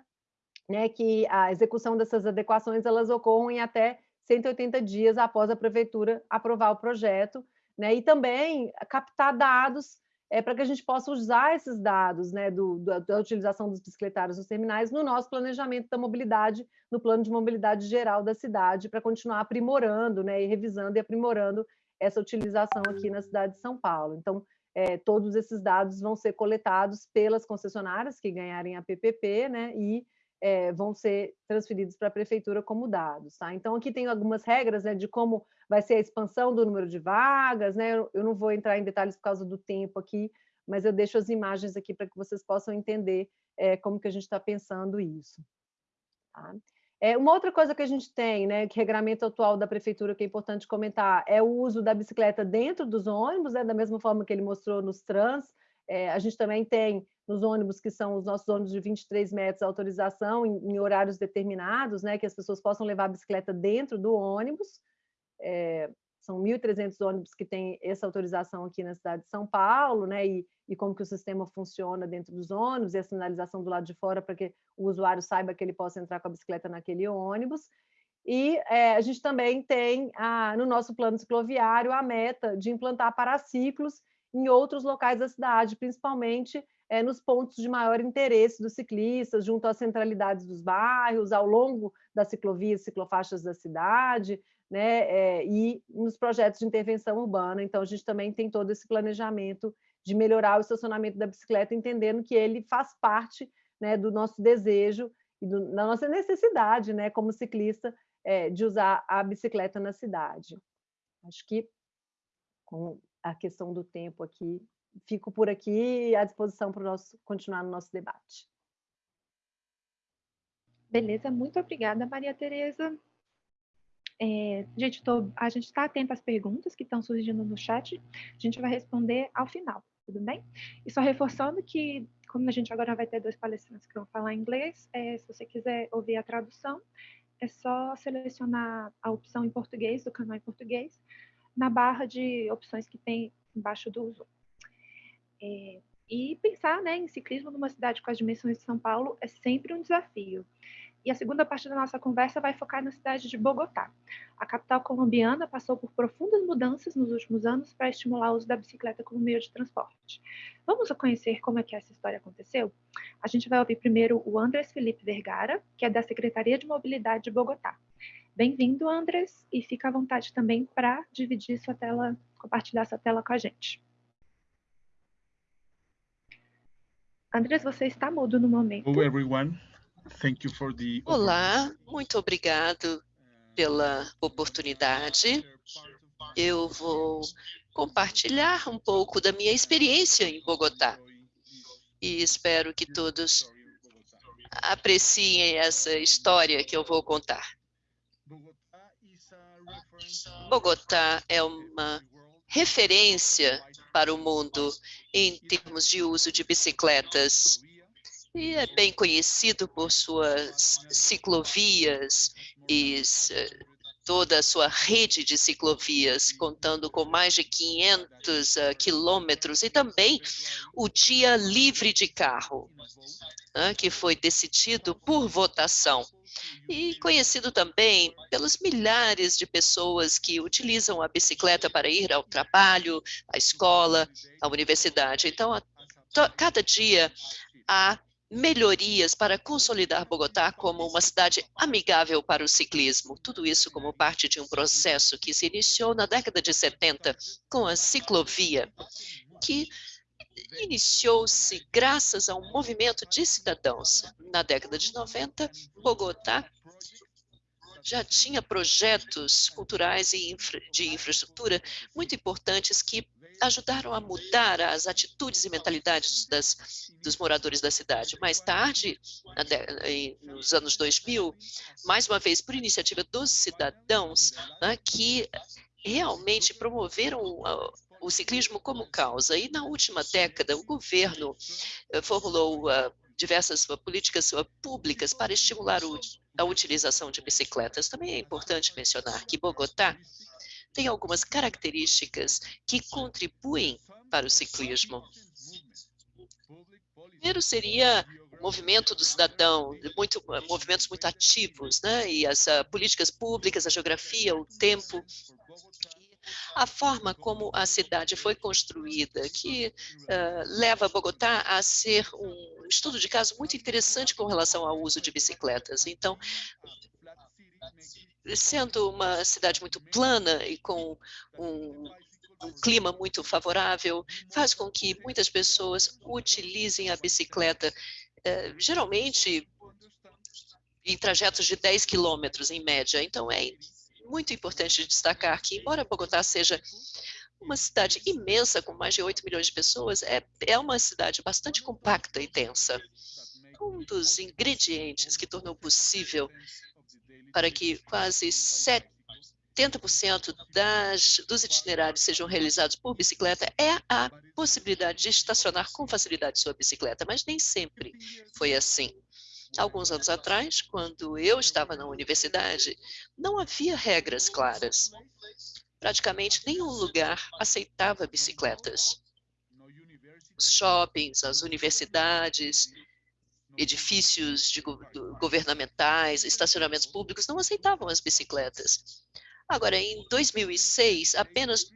né, que a execução dessas adequações elas ocorram em até 180 dias após a prefeitura aprovar o projeto, né, e também captar dados é, para que a gente possa usar esses dados né, do, da utilização dos bicicletários nos terminais no nosso planejamento da mobilidade, no plano de mobilidade geral da cidade, para continuar aprimorando né, e revisando e aprimorando essa utilização aqui na cidade de São Paulo. Então, é, todos esses dados vão ser coletados pelas concessionárias que ganharem a PPP, né, e é, vão ser transferidos para a prefeitura como dados. Tá? Então, aqui tem algumas regras né, de como vai ser a expansão do número de vagas, né? eu não vou entrar em detalhes por causa do tempo aqui, mas eu deixo as imagens aqui para que vocês possam entender é, como que a gente está pensando isso. Tá? É, uma outra coisa que a gente tem, né, que regramento atual da prefeitura que é importante comentar, é o uso da bicicleta dentro dos ônibus, né, da mesma forma que ele mostrou nos trans, é, a gente também tem nos ônibus que são os nossos ônibus de 23 metros autorização em, em horários determinados, né, que as pessoas possam levar a bicicleta dentro do ônibus. É, são 1.300 ônibus que têm essa autorização aqui na cidade de São Paulo, né, e, e como que o sistema funciona dentro dos ônibus e a sinalização do lado de fora para que o usuário saiba que ele possa entrar com a bicicleta naquele ônibus. E é, a gente também tem, a, no nosso plano cicloviário, a meta de implantar paraciclos em outros locais da cidade, principalmente é, nos pontos de maior interesse dos ciclistas, junto às centralidades dos bairros, ao longo das ciclovias, ciclofaixas da cidade, né, é, e nos projetos de intervenção urbana. Então, a gente também tem todo esse planejamento de melhorar o estacionamento da bicicleta, entendendo que ele faz parte né, do nosso desejo e do, da nossa necessidade, né, como ciclista, é, de usar a bicicleta na cidade. Acho que com a questão do tempo aqui. Fico por aqui à disposição para nosso, continuar no nosso debate. Beleza, muito obrigada, Maria Tereza. É, gente, tô, a gente está atento às perguntas que estão surgindo no chat. A gente vai responder ao final, tudo bem? E só reforçando que, como a gente agora vai ter dois palestrantes que vão falar inglês, é, se você quiser ouvir a tradução, é só selecionar a opção em português, do canal em português, na barra de opções que tem embaixo do Zoom. É, e pensar né, em ciclismo numa cidade com as dimensões de São Paulo é sempre um desafio. E a segunda parte da nossa conversa vai focar na cidade de Bogotá. A capital colombiana passou por profundas mudanças nos últimos anos para estimular o uso da bicicleta como meio de transporte. Vamos conhecer como é que essa história aconteceu? A gente vai ouvir primeiro o Andrés Felipe Vergara, que é da Secretaria de Mobilidade de Bogotá. Bem-vindo, Andres, e fica à vontade também para dividir sua tela, compartilhar sua tela com a gente. Andres, você está mudo no momento. Hello, everyone. Thank you for the... Olá, muito obrigado pela oportunidade. Eu vou compartilhar um pouco da minha experiência em Bogotá e espero que todos apreciem essa história que eu vou contar. Bogotá é uma referência para o mundo em termos de uso de bicicletas. E é bem conhecido por suas ciclovias e toda a sua rede de ciclovias, contando com mais de 500 uh, ah, quilômetros, e também o dia livre de carro, né, que foi decidido por votação e conhecido também pelos milhares de pessoas que utilizam a bicicleta para ir ao trabalho, à escola, à universidade. Então, a, cada dia há melhorias para consolidar Bogotá como uma cidade amigável para o ciclismo. Tudo isso como parte de um processo que se iniciou na década de 70 com a ciclovia, que iniciou-se graças a um movimento de cidadãos. Na década de 90, Bogotá já tinha projetos culturais e infra, de infraestrutura muito importantes que ajudaram a mudar as atitudes e mentalidades das, dos moradores da cidade. Mais tarde, nos anos 2000, mais uma vez por iniciativa dos cidadãos, né, que realmente promoveram o ciclismo como causa. E na última década, o governo eh, formulou uh, diversas políticas públicas para estimular a utilização de bicicletas. Também é importante mencionar que Bogotá tem algumas características que contribuem para o ciclismo. Primeiro seria o movimento do cidadão, muito, movimentos muito ativos, né? e as uh, políticas públicas, a geografia, o tempo, a forma como a cidade foi construída, que uh, leva Bogotá a ser um estudo de caso muito interessante com relação ao uso de bicicletas. Então, sendo uma cidade muito plana e com um um clima muito favorável, faz com que muitas pessoas utilizem a bicicleta, eh, geralmente em trajetos de 10 quilômetros em média. Então, é muito importante destacar que, embora Bogotá seja uma cidade imensa, com mais de 8 milhões de pessoas, é, é uma cidade bastante compacta e densa. Um dos ingredientes que tornou possível para que quase 70% das, dos itinerários sejam realizados por bicicleta é a possibilidade de estacionar com facilidade sua bicicleta, mas nem sempre foi assim. Alguns anos atrás, quando eu estava na universidade, não havia regras claras. Praticamente nenhum lugar aceitava bicicletas. Os shoppings, as universidades, edifícios de, governamentais, estacionamentos públicos não aceitavam as bicicletas. Agora, em 2006, apenas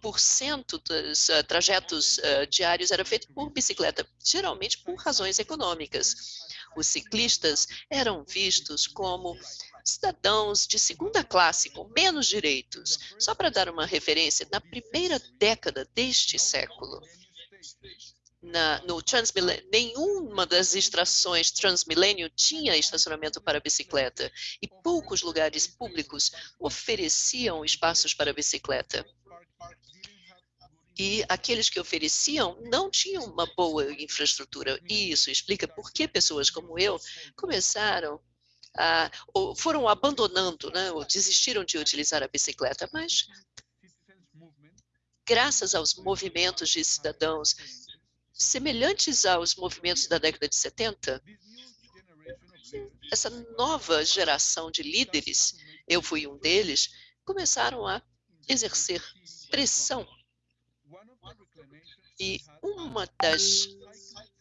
2% dos uh, trajetos uh, diários era feito por bicicleta, geralmente por razões econômicas. Os ciclistas eram vistos como cidadãos de segunda classe, com menos direitos. Só para dar uma referência, na primeira década deste século, na, no nenhuma das extrações Transmillennium tinha estacionamento para bicicleta e poucos lugares públicos ofereciam espaços para bicicleta. E aqueles que ofereciam não tinham uma boa infraestrutura. E isso explica por que pessoas como eu começaram a, ou foram abandonando, né, ou desistiram de utilizar a bicicleta. Mas, graças aos movimentos de cidadãos semelhantes aos movimentos da década de 70, essa nova geração de líderes, eu fui um deles, começaram a exercer pressão. E uma das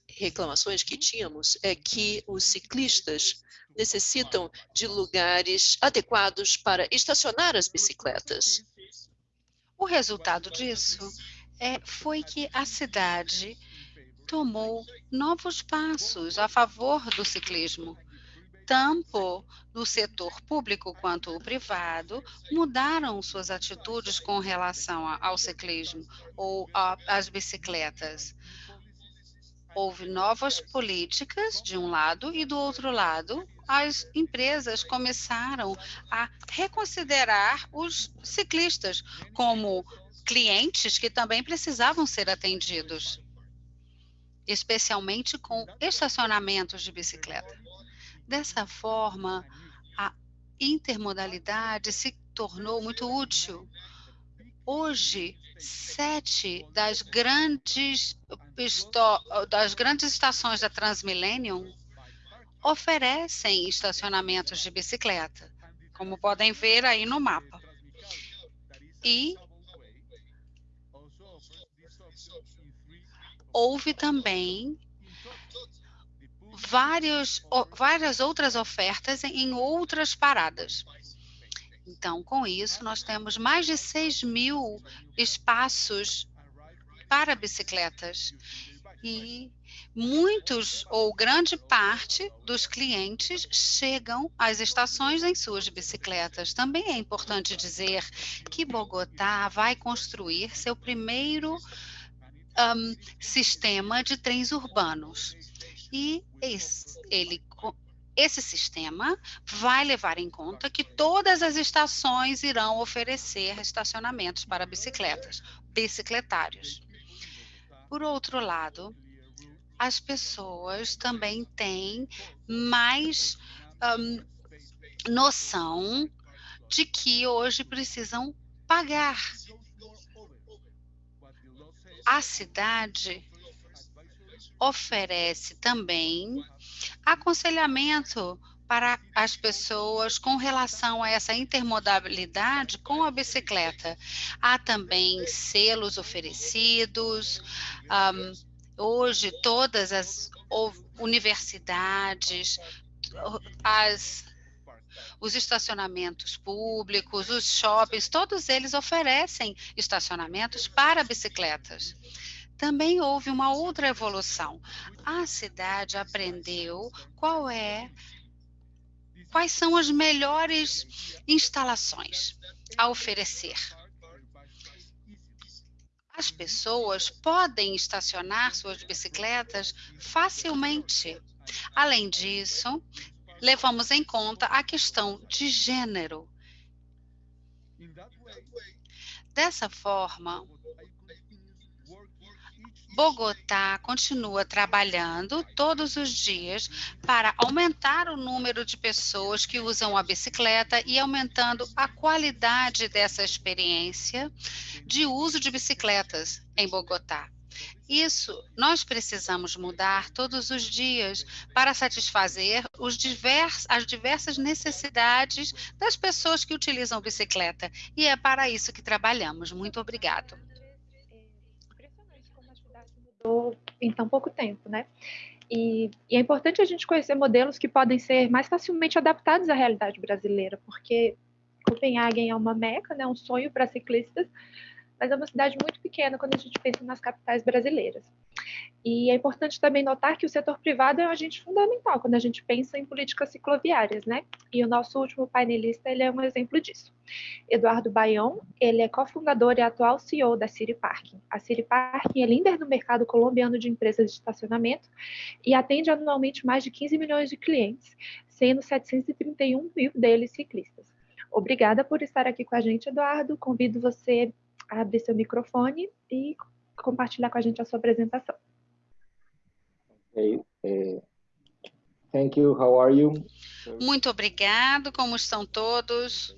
reclamações que tínhamos é que os ciclistas necessitam de lugares adequados para estacionar as bicicletas. O resultado disso é, foi que a cidade tomou novos passos a favor do ciclismo. Tanto no setor público quanto o privado mudaram suas atitudes com relação ao ciclismo ou às bicicletas. Houve novas políticas de um lado e do outro lado, as empresas começaram a reconsiderar os ciclistas como clientes que também precisavam ser atendidos especialmente com estacionamentos de bicicleta. Dessa forma, a intermodalidade se tornou muito útil. Hoje, sete das grandes, das grandes estações da Transmillennium oferecem estacionamentos de bicicleta, como podem ver aí no mapa. E houve também vários, várias outras ofertas em outras paradas. Então, com isso, nós temos mais de 6 mil espaços para bicicletas. E muitos ou grande parte dos clientes chegam às estações em suas bicicletas. Também é importante dizer que Bogotá vai construir seu primeiro um, sistema de trens urbanos. E esse, ele, esse sistema vai levar em conta que todas as estações irão oferecer estacionamentos para bicicletas, bicicletários. Por outro lado, as pessoas também têm mais um, noção de que hoje precisam pagar a cidade oferece também aconselhamento para as pessoas com relação a essa intermodalidade com a bicicleta. Há também selos oferecidos. Um, hoje, todas as universidades, as os estacionamentos públicos, os shoppings, todos eles oferecem estacionamentos para bicicletas. Também houve uma outra evolução. A cidade aprendeu qual é quais são as melhores instalações a oferecer. as pessoas podem estacionar suas bicicletas facilmente. Além disso, levamos em conta a questão de gênero. Dessa forma, Bogotá continua trabalhando todos os dias para aumentar o número de pessoas que usam a bicicleta e aumentando a qualidade dessa experiência de uso de bicicletas em Bogotá. Isso nós precisamos mudar todos os dias para satisfazer divers, as diversas necessidades das pessoas que utilizam bicicleta. E é para isso que trabalhamos. Muito obrigado mudou em tão pouco tempo, né? E, e, é importante a gente conhecer modelos que podem ser mais facilmente adaptados à realidade brasileira, porque Copenhagen é uma meca, né, um sonho para ciclistas, mas é uma cidade muito pequena quando a gente pensa nas capitais brasileiras. E é importante também notar que o setor privado é um agente fundamental quando a gente pensa em políticas cicloviárias, né? E o nosso último painelista, ele é um exemplo disso. Eduardo Baião, ele é cofundador e atual CEO da City Parking. A City Parking é líder no mercado colombiano de empresas de estacionamento e atende anualmente mais de 15 milhões de clientes, sendo 731 mil deles ciclistas. Obrigada por estar aqui com a gente, Eduardo. Convido você abrir seu microfone e compartilhar com a gente a sua apresentação. Okay. Uh, thank you. How are you? Muito obrigado. Como estão todos?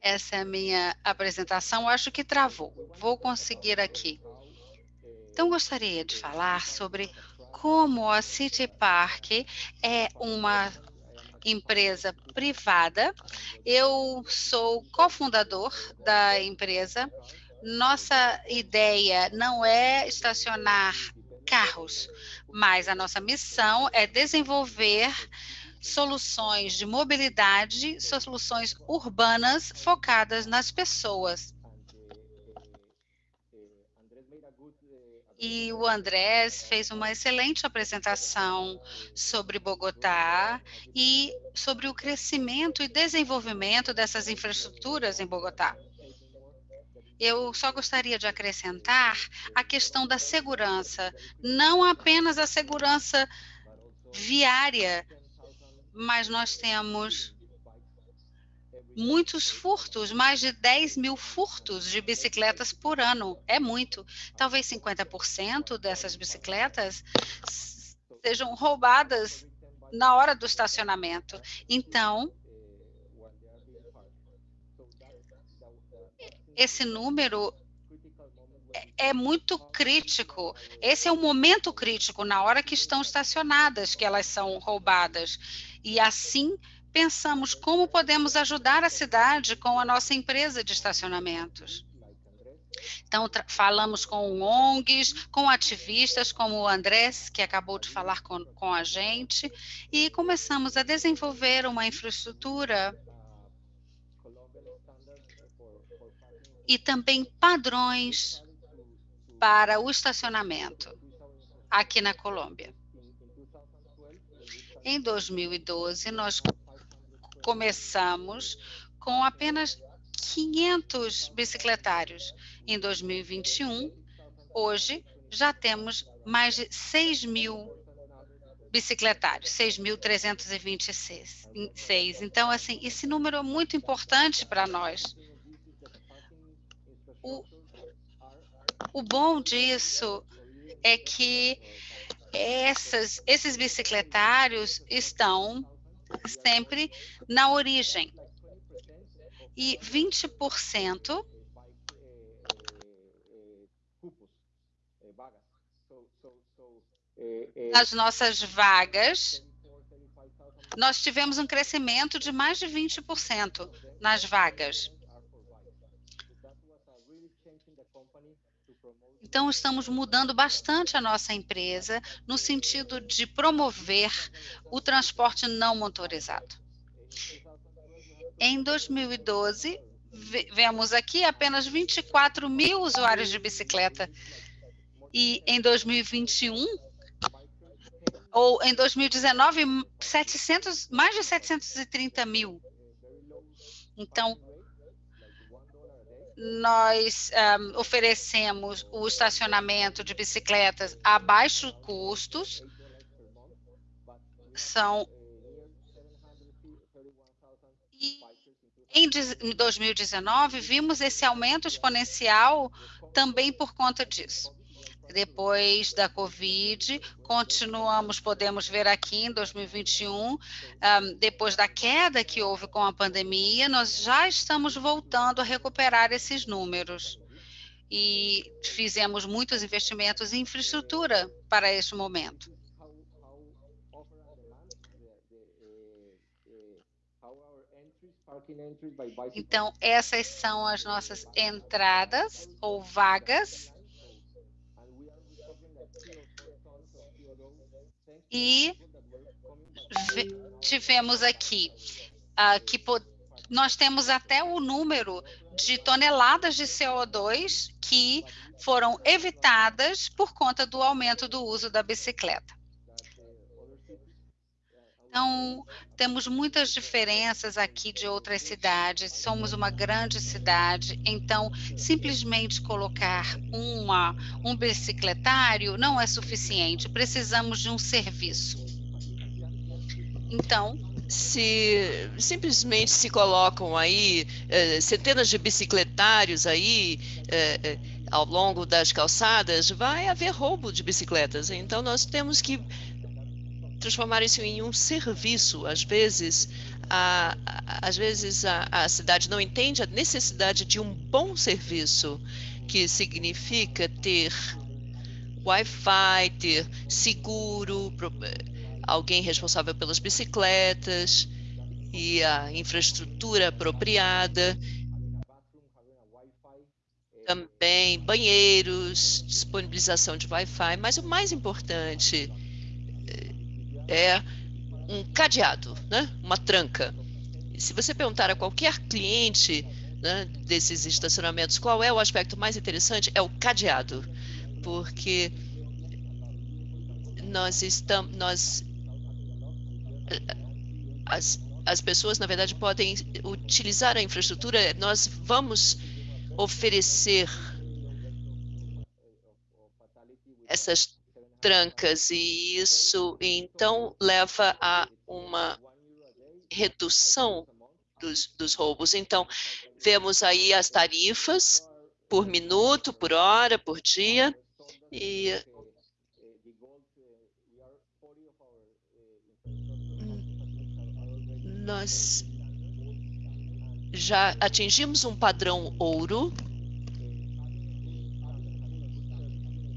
Essa é a minha apresentação. Acho que travou. Vou conseguir aqui. Então, gostaria de falar sobre como a City Park é uma empresa privada. Eu sou cofundador da empresa nossa ideia não é estacionar carros, mas a nossa missão é desenvolver soluções de mobilidade, soluções urbanas focadas nas pessoas. E o Andrés fez uma excelente apresentação sobre Bogotá e sobre o crescimento e desenvolvimento dessas infraestruturas em Bogotá. Eu só gostaria de acrescentar a questão da segurança, não apenas a segurança viária, mas nós temos muitos furtos, mais de 10 mil furtos de bicicletas por ano. É muito. Talvez 50% dessas bicicletas sejam roubadas na hora do estacionamento. Então, esse número é, é muito crítico. Esse é o momento crítico, na hora que estão estacionadas, que elas são roubadas. E assim pensamos como podemos ajudar a cidade com a nossa empresa de estacionamentos. Então, falamos com ONGs, com ativistas como o Andrés, que acabou de falar com, com a gente, e começamos a desenvolver uma infraestrutura e também padrões para o estacionamento aqui na Colômbia. Em 2012, nós começamos com apenas 500 bicicletários. Em 2021, hoje, já temos mais de 6 mil bicicletários, 6.326. Então, assim, esse número é muito importante para nós. O, o bom disso é que essas, esses bicicletários estão sempre na origem. E 20% das nossas vagas, nós tivemos um crescimento de mais de 20% nas vagas. Então, estamos mudando bastante a nossa empresa no sentido de promover o transporte não motorizado. Em 2012, vemos aqui apenas 24 mil usuários de bicicleta. E em 2021, ou em 2019, 700, mais de 730 mil. Então, nós um, oferecemos o estacionamento de bicicletas a baixos custos. São em 2019 vimos esse aumento exponencial também por conta disso. Depois da Covid, continuamos, podemos ver aqui em 2021, um, depois da queda que houve com a pandemia, nós já estamos voltando a recuperar esses números. E fizemos muitos investimentos em infraestrutura para este momento. Então, essas são as nossas entradas ou vagas e tivemos aqui uh, que nós temos até o número de toneladas de CO2 que foram evitadas por conta do aumento do uso da bicicleta. Então, temos muitas diferenças aqui de outras cidades, somos uma grande cidade, então, simplesmente colocar uma, um bicicletário não é suficiente, precisamos de um serviço. Então, se simplesmente se colocam aí eh, centenas de bicicletários aí eh, eh, ao longo das calçadas, vai haver roubo de bicicletas. Então nós temos que transformar isso em um serviço. Às vezes, a, às vezes a, a cidade não entende a necessidade de um bom serviço, que significa ter Wi-Fi, ter seguro, alguém responsável pelas bicicletas e a infraestrutura apropriada. Também banheiros, disponibilização de Wi-Fi, mas o mais importante é um cadeado, né? uma tranca. Se você perguntar a qualquer cliente né, desses estacionamentos qual é o aspecto mais interessante, é o cadeado, porque nós estamos, nós, as, as pessoas, na verdade, podem utilizar a infraestrutura, nós vamos oferecer essas trancas e isso então leva a uma redução dos, dos roubos. Então, vemos aí as tarifas por minuto, por hora, por dia, e nós já atingimos um padrão ouro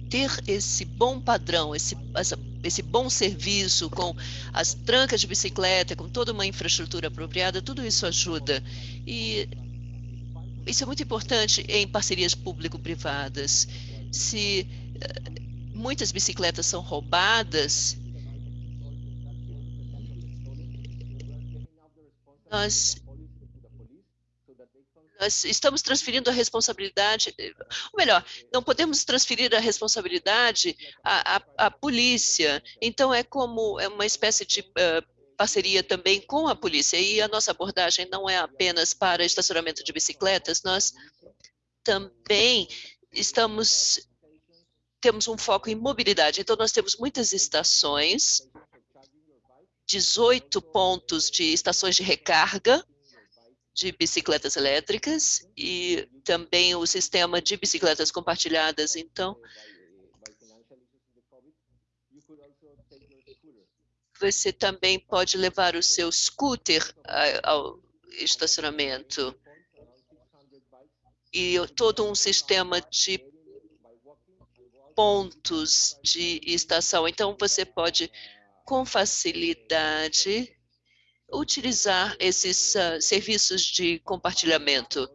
ter esse bom padrão, esse, essa, esse bom serviço, com as trancas de bicicleta, com toda uma infraestrutura apropriada, tudo isso ajuda. E isso é muito importante em parcerias público-privadas. Se uh, muitas bicicletas são roubadas, nós nós estamos transferindo a responsabilidade, ou melhor, não podemos transferir a responsabilidade à, à, à polícia. Então, é como é uma espécie de uh, parceria também com a polícia. E a nossa abordagem não é apenas para estacionamento de bicicletas, nós também estamos temos um foco em mobilidade. Então, nós temos muitas estações, 18 pontos de estações de recarga, de bicicletas elétricas e também o sistema de bicicletas compartilhadas. Então, você também pode levar o seu scooter ao estacionamento e todo um sistema de pontos de estação. Então, você pode, com facilidade, utilizar esses uh, serviços de compartilhamento,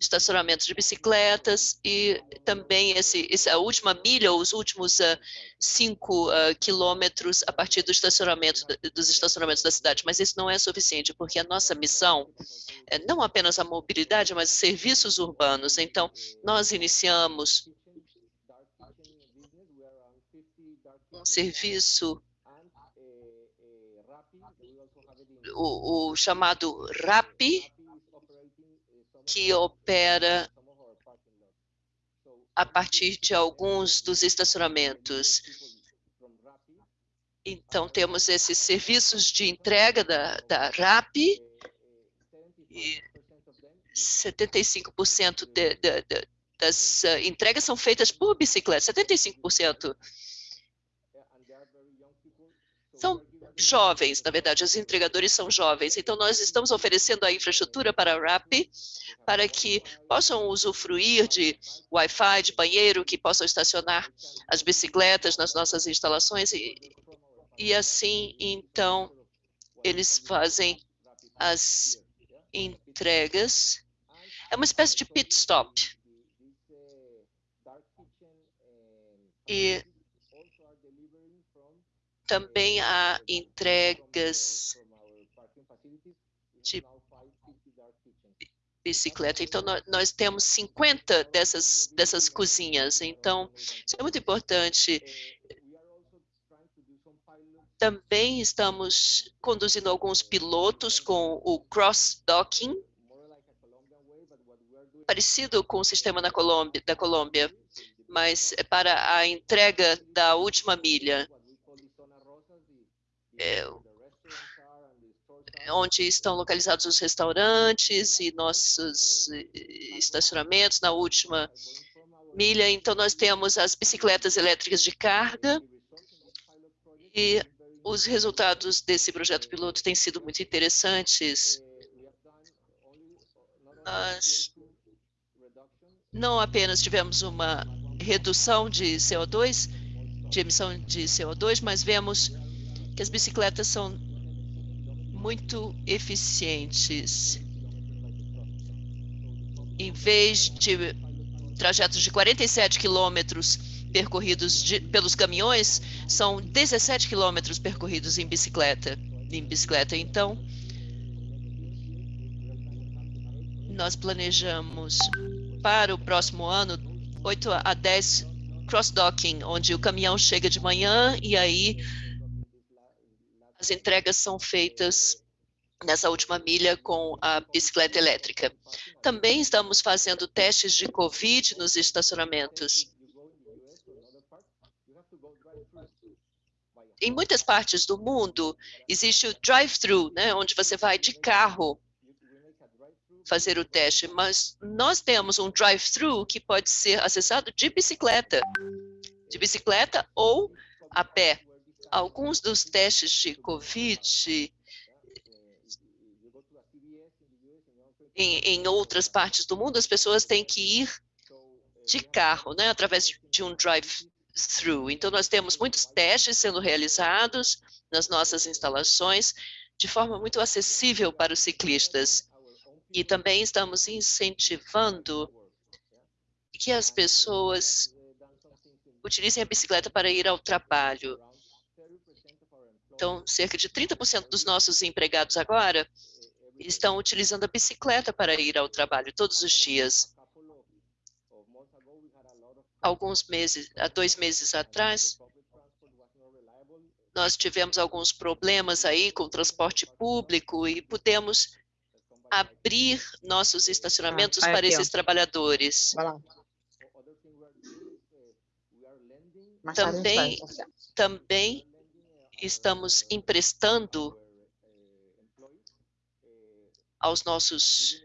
estacionamento de bicicletas e também esse, essa última milha, os últimos uh, cinco uh, quilômetros a partir do estacionamento, dos estacionamentos da cidade. Mas isso não é suficiente, porque a nossa missão é não apenas a mobilidade, mas serviços urbanos. Então, nós iniciamos um serviço o, o chamado RAP, que opera a partir de alguns dos estacionamentos. Então, temos esses serviços de entrega da, da RAP, e 75% de, de, de, das uh, entregas são feitas por bicicleta, 75%. São jovens, na verdade, os entregadores são jovens. Então, nós estamos oferecendo a infraestrutura para a RAP, para que possam usufruir de Wi-Fi, de banheiro, que possam estacionar as bicicletas nas nossas instalações. E, e assim, então, eles fazem as entregas. É uma espécie de pit stop. E também há entregas de bicicleta. Então, nós, temos 50 dessas, dessas cozinhas. Então, isso é muito importante. Também estamos conduzindo alguns pilotos com o cross-docking, parecido com o sistema da Colômbia, da Colômbia, mas é para a entrega da última milha onde estão localizados os restaurantes e nossos estacionamentos na última milha. Então, nós temos as bicicletas elétricas de carga e os resultados desse projeto piloto têm sido muito interessantes. Nós não apenas tivemos uma redução de CO2, de emissão de CO2, mas vemos que as bicicletas são muito eficientes. Em vez de trajetos de 47 quilômetros percorridos de, pelos caminhões, são 17 quilômetros percorridos em bicicleta. Em bicicleta, então, nós planejamos para o próximo ano 8 a 10 cross-docking, onde o caminhão chega de manhã e aí as entregas são feitas nessa última milha com a bicicleta elétrica. Também estamos fazendo testes de COVID nos estacionamentos. Em muitas partes do mundo, existe o drive-thru, né, onde você vai de carro fazer o teste, mas nós temos um drive-thru que pode ser acessado de bicicleta, de bicicleta ou a pé alguns dos testes de COVID em, em, outras partes do mundo, as pessoas têm que ir de carro, né, através de um drive-thru. Então, nós temos muitos testes sendo realizados nas nossas instalações de forma muito acessível para os ciclistas. E também estamos incentivando que as pessoas utilizem a bicicleta para ir ao trabalho. Então, cerca de 30% dos nossos empregados agora estão utilizando a bicicleta para ir ao trabalho todos os dias. Alguns meses, há dois meses atrás, nós tivemos alguns problemas aí com o transporte público e pudemos abrir nossos estacionamentos ah, para esses trabalhadores. Também, também estamos emprestando aos nossos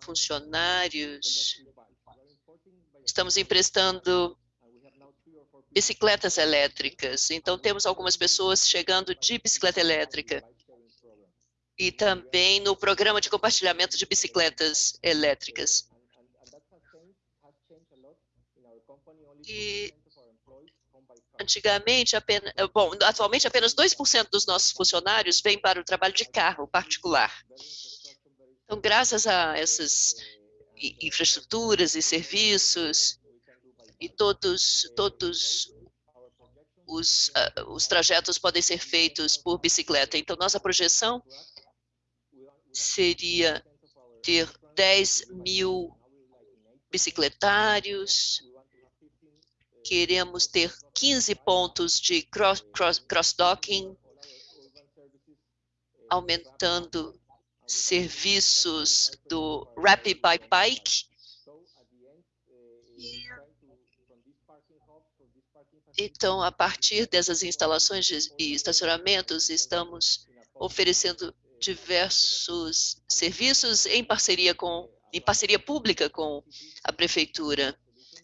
funcionários, estamos emprestando bicicletas elétricas. Então, temos algumas pessoas chegando de bicicleta elétrica. E também no programa de compartilhamento de bicicletas elétricas. E Antigamente, apenas, eh, bom, atualmente apenas 2% dos nossos funcionários vêm para o trabalho de carro particular. Então, graças a essas infraestruturas e serviços e todos todos os, uh, os trajetos podem ser feitos por bicicleta. Então, nossa projeção seria ter 10 mil bicicletários, queremos ter 15 pontos de cross-docking, cross, cross aumentando serviços do Rapid by Bike. Então, a partir dessas instalações e estacionamentos, estamos oferecendo diversos serviços em parceria com em parceria pública com a prefeitura.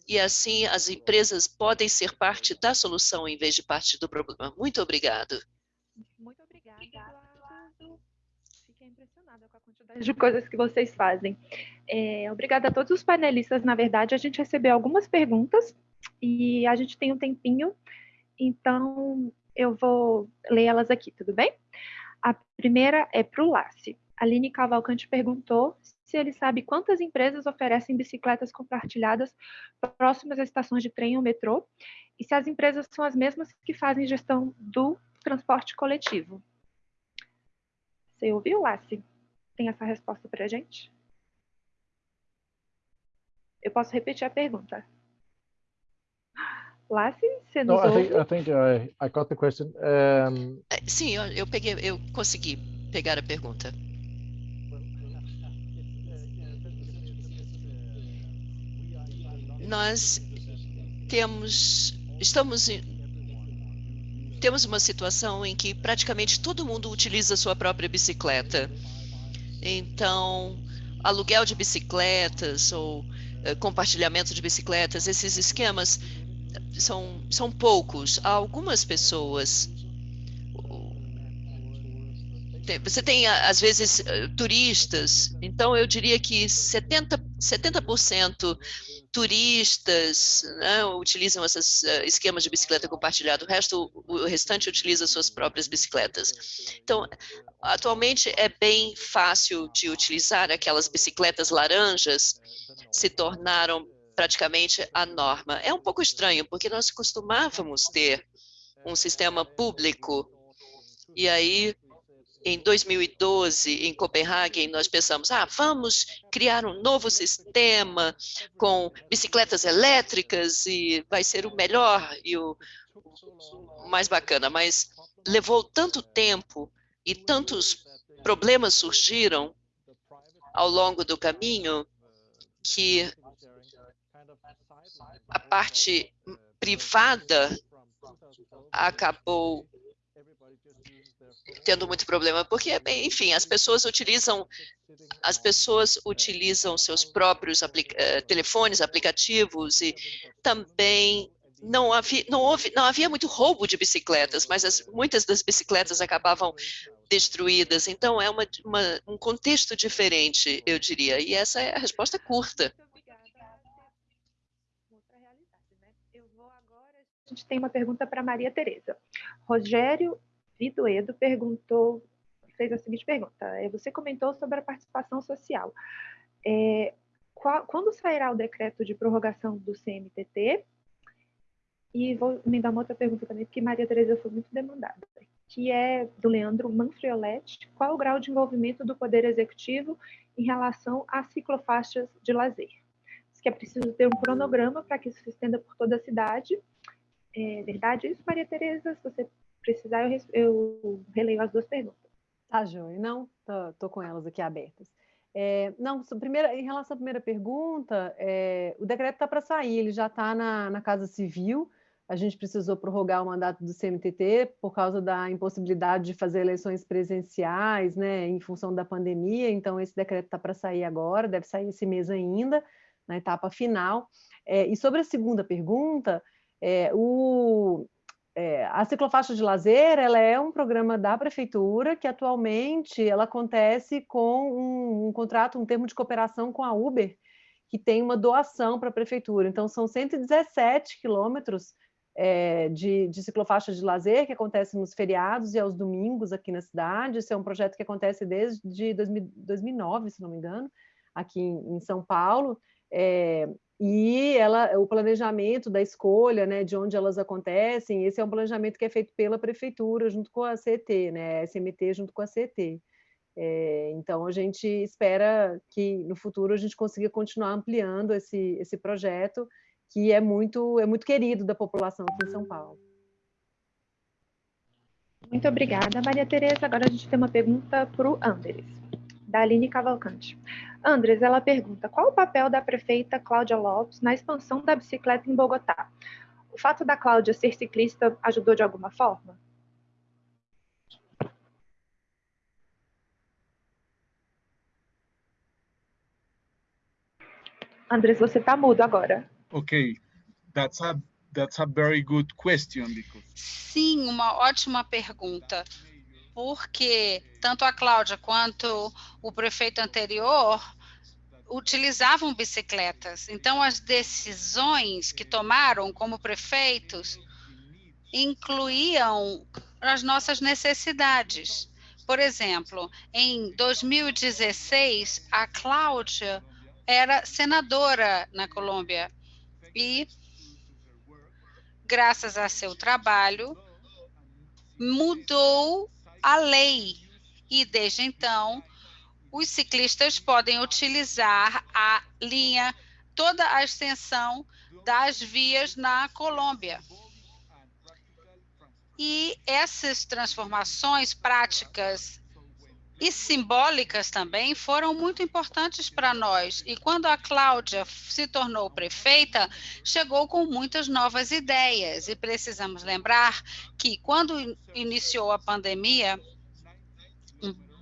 E assim as empresas podem ser parte da solução em vez de parte do problema. Muito obrigado. Muito obrigada, Eduardo. Fiquei impressionada com a quantidade de coisas que vocês fazem. É, obrigada a todos os panelistas. Na verdade, a gente recebeu algumas perguntas e a gente tem um tempinho, então eu vou ler elas aqui, tudo bem? A primeira é para o Lasse. Aline Cavalcante perguntou se ele sabe quantas empresas oferecem bicicletas compartilhadas próximas às estações de trem ou metrô e se as empresas são as mesmas que fazem gestão do transporte coletivo. Você ouviu, Lassi? Tem essa resposta para a gente? Eu posso repetir a pergunta. Lassi, você nos no, ouve? I think, I, think I, I got the question. Um... Sim, eu, eu, peguei, eu consegui pegar a pergunta. Nós temos, estamos temos uma situação em que praticamente todo mundo utiliza sua própria bicicleta. Então, aluguel de bicicletas ou uh, compartilhamento de bicicletas, esses esquemas são, são poucos. Há algumas pessoas você tem, às vezes, turistas, então eu diria que 70%, 70 turistas né, utilizam esses uh, esquemas de bicicleta compartilhada, o resto, o restante utiliza suas próprias bicicletas. Então, atualmente é bem fácil de utilizar, aquelas bicicletas laranjas se tornaram praticamente a norma. É um pouco estranho, porque nós costumávamos ter um sistema público, e aí em 2012, em Copenhague, nós pensamos, ah, vamos criar um novo sistema com bicicletas elétricas e vai ser o melhor e o mais bacana, mas levou tanto tempo e tantos problemas surgiram ao longo do caminho que a parte privada acabou tendo muito problema, porque, enfim, as pessoas utilizam as pessoas utilizam seus próprios aplica eh, telefones, aplicativos e também não havia, não, houve, não havia muito roubo de bicicletas, mas as, muitas das bicicletas acabavam destruídas. Então, é uma, uma, um contexto diferente, eu diria. E essa é a resposta curta. A gente tem uma pergunta para Maria Tereza. Rogério Vidoedo perguntou, fez a seguinte pergunta: é, você comentou sobre a participação social. É, qual, quando sairá o decreto de prorrogação do CMTT? E vou me dar uma outra pergunta também, porque Maria Tereza foi muito demandada, que é do Leandro Manfrioletti. Qual o grau de envolvimento do Poder Executivo em relação às ciclofaixas de lazer? Diz que é preciso ter um cronograma para que isso se estenda por toda a cidade. É verdade isso, Maria Tereza? Se você precisar, eu, eu releio as duas perguntas. Tá, Joia. Não, tô, tô, com elas aqui abertas. É, não, primeira, em relação à primeira pergunta, é, o decreto está para sair, ele já está na, na Casa Civil, a gente precisou prorrogar o mandato do CMTT por causa da impossibilidade de fazer eleições presenciais, né, em função da pandemia, então esse decreto está para sair agora, deve sair esse mês ainda, na etapa final. É, e sobre a segunda pergunta, é, o, é, a ciclofaixa de lazer ela é um programa da prefeitura que atualmente ela acontece com um, um contrato, um termo de cooperação com a Uber, que tem uma doação para a prefeitura. Então, são 117 quilômetros é, de, de ciclofaixa de lazer que acontece nos feriados e aos domingos aqui na cidade. Esse é um projeto que acontece desde 2000, 2009, se não me engano, aqui em, em São Paulo. É, e ela, o planejamento da escolha, né, de onde elas acontecem, esse é um planejamento que é feito pela prefeitura junto com a CET, né, SMT junto com a CET. É, então a gente espera que no futuro a gente consiga continuar ampliando esse, esse projeto que é muito é muito querido da população aqui em São Paulo. Muito obrigada, Maria Tereza. Agora a gente tem uma pergunta para o Anderes. Da Aline Cavalcante. Andres, ela pergunta, qual o papel da prefeita Cláudia Lopes na expansão da bicicleta em Bogotá? O fato da Cláudia ser ciclista ajudou de alguma forma? Andres, você está mudo agora. Okay, that's a that's a very good question because Sim, uma ótima pergunta. Porque tanto a Cláudia quanto o prefeito anterior utilizavam bicicletas. Então, as decisões que tomaram como prefeitos incluíam as nossas necessidades. Por exemplo, em 2016, a Cláudia era senadora na Colômbia e, graças a seu trabalho, mudou a lei e desde então os ciclistas podem utilizar a linha, toda a extensão das vias na Colômbia. E essas transformações práticas e simbólicas também foram muito importantes para nós. E quando a Cláudia se tornou prefeita, chegou com muitas novas ideias. E precisamos lembrar que quando iniciou a pandemia,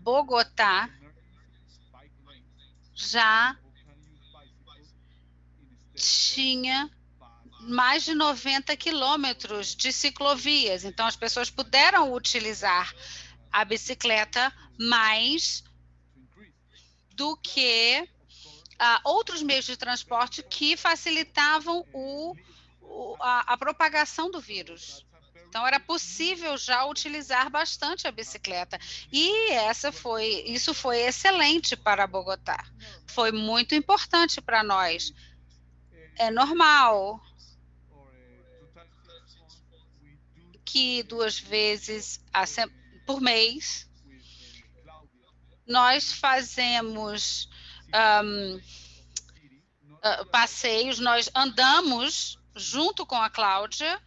Bogotá já tinha mais de 90 quilômetros de ciclovias. Então, as pessoas puderam utilizar a bicicleta mais do que uh, outros meios de transporte que facilitavam o, o, a, a propagação do vírus. Então era possível já utilizar bastante a bicicleta. E essa foi, isso foi excelente para Bogotá. Foi muito importante para nós. É normal que duas vezes por mês. Nós fazemos um, uh, passeios, nós andamos junto com a Cláudia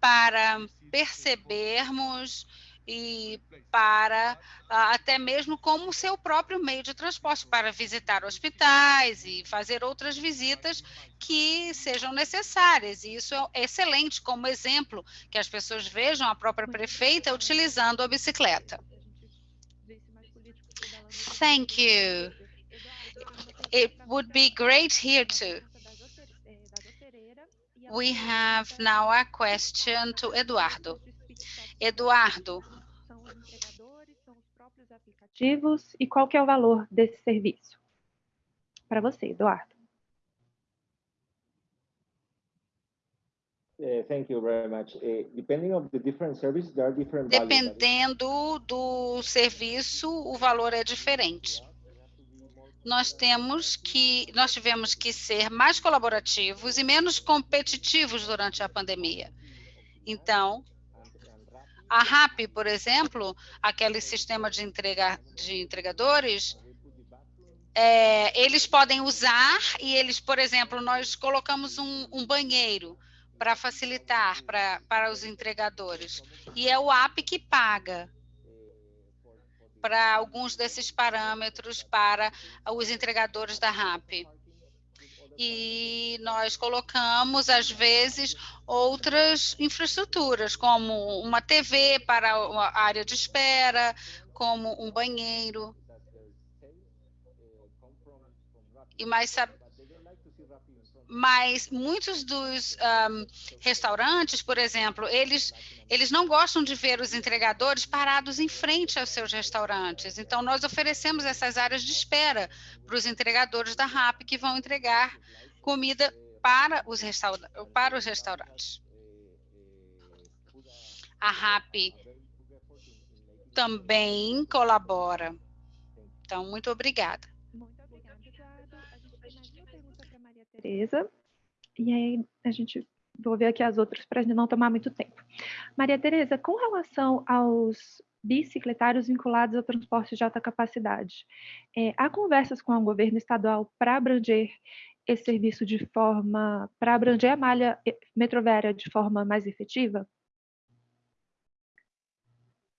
para percebermos e para uh, até mesmo como seu próprio meio de transporte para visitar hospitais e fazer outras visitas que sejam necessárias. E isso é excelente como exemplo que as pessoas vejam a própria prefeita utilizando a bicicleta. Thank you. It would be great here too. We have now a question to Eduardo. Eduardo. São os entregadores, são os e qual que é o valor desse serviço? Para você, Eduardo. Uh, thank you very much. Uh, depending on the different services, there are different values. Dependendo do serviço, o valor é diferente. Nós temos que nós tivemos que ser mais colaborativos e menos competitivos durante a pandemia. Então, a RAP, por exemplo, aquele sistema de, entrega, de entregadores, é, eles podem usar e eles, por exemplo, nós colocamos um, um banheiro para facilitar pra, para os entregadores. E é o app que paga para alguns desses parâmetros para os entregadores da RAP. E nós colocamos, às vezes, outras infraestruturas, como uma TV para a área de espera, como um banheiro. E mais, mas muitos dos um, restaurantes, por exemplo, eles, eles não gostam de ver os entregadores parados em frente aos seus restaurantes. Então, nós oferecemos essas áreas de espera para os entregadores da RAP que vão entregar comida para os, restaura para os restaurantes. A RAP também colabora. Então, muito obrigada. Tereza. E aí a gente vou ver aqui as outras para não tomar muito tempo. Maria Tereza, com relação aos bicicletários vinculados ao transporte de alta capacidade, é, há conversas com o governo estadual para abranger esse serviço de forma, para abranger a malha metroviária de forma mais efetiva?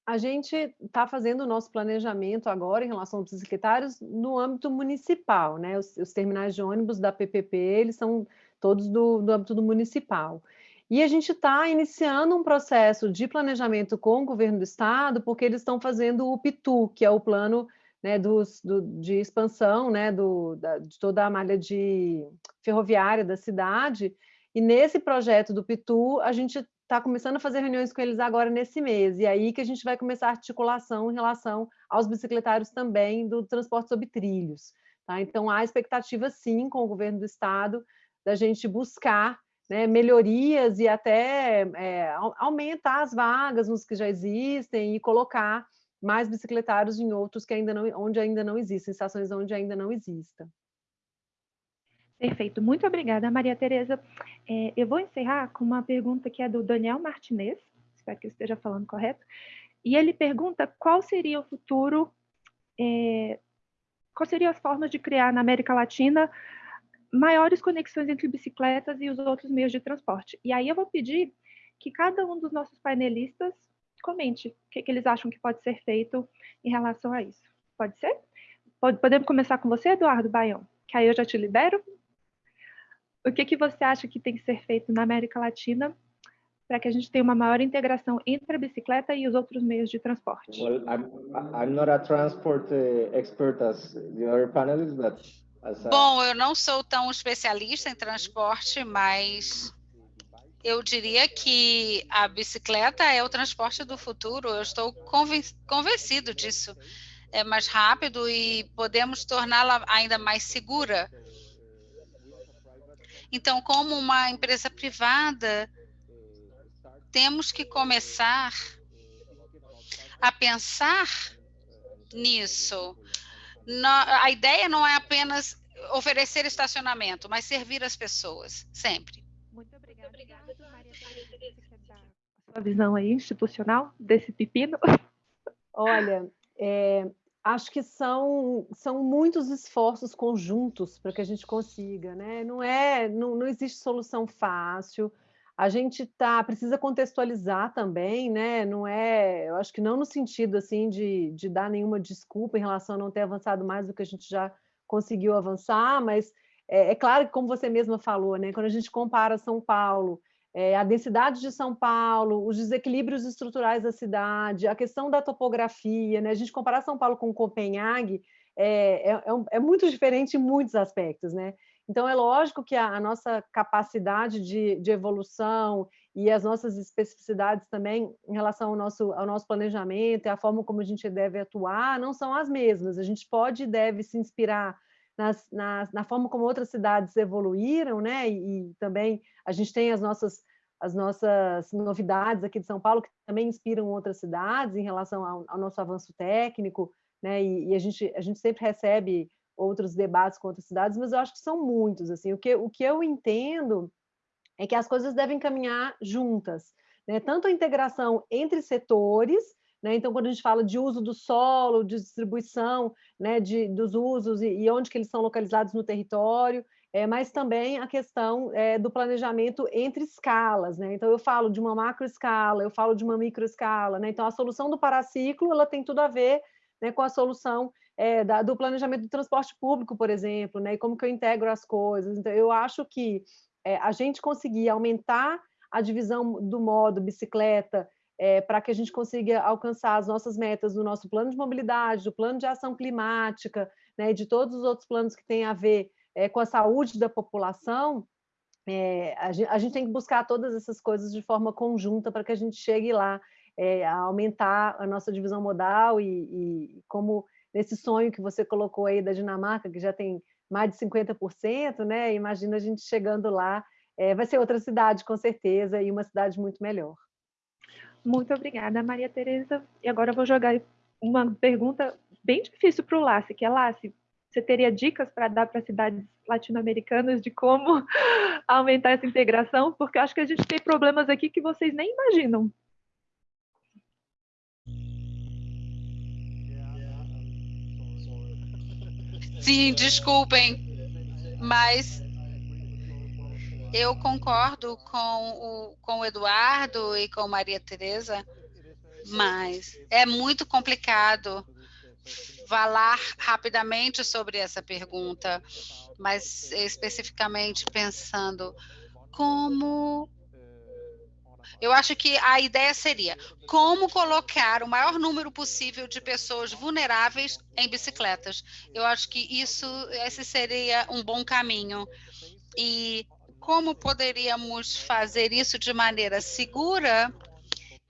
a gente está fazendo o nosso planejamento agora em relação aos bicicletários no âmbito municipal, né? Os, os terminais de ônibus da PPP, eles são todos do, do âmbito do municipal. E a gente está iniciando um processo de planejamento com o governo do estado, porque eles estão fazendo o PITU, que é o plano né, dos, do, de expansão né, do, da, de toda a malha de ferroviária da cidade. E nesse projeto do PITU, a gente está começando a fazer reuniões com eles agora nesse mês, e aí que a gente vai começar a articulação em relação aos bicicletários também do transporte sobre trilhos. Tá? Então, há expectativa, sim, com o governo do estado, da gente buscar né, melhorias e até é, aumentar as vagas nos que já existem e colocar mais bicicletários em outros que ainda não, onde ainda não existem, estações onde ainda não exista. Perfeito, muito obrigada, Maria Tereza. É, eu vou encerrar com uma pergunta que é do Daniel Martinez, espero que eu esteja falando correto, e ele pergunta qual seria o futuro, é, quais seriam as formas de criar na América Latina maiores conexões entre bicicletas e os outros meios de transporte. E aí eu vou pedir que cada um dos nossos painelistas comente o que, que eles acham que pode ser feito em relação a isso. Pode ser? Pode, podemos começar com você, Eduardo Baião, que aí eu já te libero. O que, que você acha que tem que ser feito na América Latina para que a gente tenha uma maior integração entre a bicicleta e os outros meios de transporte? Well, I'm, I'm not a transport uh, expert as the other panelists, but Bom, eu não sou tão especialista em transporte, mas eu diria que a bicicleta é o transporte do futuro. Eu estou convencido disso. É mais rápido e podemos torná-la ainda mais segura. Então, como uma empresa privada, temos que começar a pensar nisso a ideia não é apenas oferecer estacionamento, mas servir as pessoas, sempre. Muito obrigada. Maria a sua visão aí institucional desse pepino? Olha, é, acho que são, são muitos esforços conjuntos para que a gente consiga, né? Não é, não, não existe solução fácil a gente tá precisa contextualizar também, né? Não é, eu acho que não no sentido assim de, de dar nenhuma desculpa em relação a não ter avançado mais do que a gente já conseguiu avançar, mas é, é claro que como você mesma falou, né? Quando a gente compara São Paulo, é, a densidade de São Paulo, os desequilíbrios estruturais da cidade, a questão da topografia, né? A gente comparar São Paulo com Copenhague é, é, é, é muito diferente em muitos aspectos, né? Então, é lógico que a, a nossa capacidade de, de, evolução e as nossas especificidades também em relação ao nosso, ao nosso planejamento e a forma como a gente deve atuar não são as mesmas. A gente pode e deve se inspirar nas, nas, na forma como outras cidades evoluíram, né? E, e, também a gente tem as nossas, as nossas novidades aqui de São Paulo que também inspiram outras cidades em relação ao, ao nosso avanço técnico, né? E, e a, gente, a gente sempre recebe outros debates com outras cidades, mas eu acho que são muitos. Assim, o que, o que eu entendo é que as coisas devem caminhar juntas, né? tanto a integração entre setores, né? então quando a gente fala de uso do solo, de distribuição né? de, dos usos e, e onde que eles são localizados no território, é, mas também a questão é, do planejamento entre escalas, né? Então eu falo de uma macro escala, eu falo de uma micro escala, né? Então a solução do paraciclo ela tem tudo a ver né, com a solução é, da, do planejamento do transporte público, por exemplo, né, e como que eu integro as coisas. Então, eu acho que é, a gente conseguir aumentar a divisão do modo bicicleta é, para que a gente consiga alcançar as nossas metas do nosso plano de mobilidade, do plano de ação climática, né, de todos os outros planos que têm a ver é, com a saúde da população, é, a, gente, a, gente, tem que buscar todas essas coisas de forma conjunta para que a gente chegue lá é, a aumentar a nossa divisão modal e, e, como nesse sonho que você colocou aí da Dinamarca, que já tem mais de 50%, né? Imagina a gente chegando lá, é, vai ser outra cidade com certeza e uma cidade muito melhor. Muito obrigada, Maria Tereza. E agora eu vou jogar uma pergunta bem difícil para o Lassi, que é Lassi, você teria dicas para dar para cidades latino-americanas de como aumentar essa integração? Porque eu acho que a gente tem problemas aqui que vocês nem imaginam. Sim, desculpem, mas eu concordo com o, com o Eduardo e com Maria Tereza mas é muito complicado falar rapidamente sobre essa pergunta, mas especificamente pensando como eu acho que a ideia seria como colocar o maior número possível de pessoas vulneráveis em bicicletas. Eu acho que isso esse seria um bom caminho. E como poderíamos fazer isso de maneira segura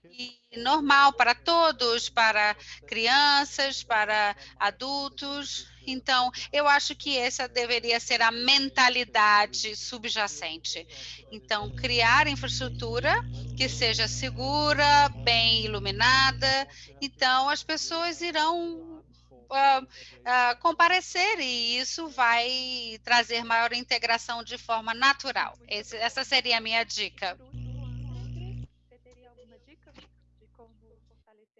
e normal para todos, para crianças, para adultos. Então, eu acho que essa deveria ser a mentalidade subjacente. Então, criar infraestrutura que seja segura, bem iluminada. Então, as pessoas irão uh, uh, comparecer e isso vai trazer maior integração de forma natural. Esse, essa seria a minha dica.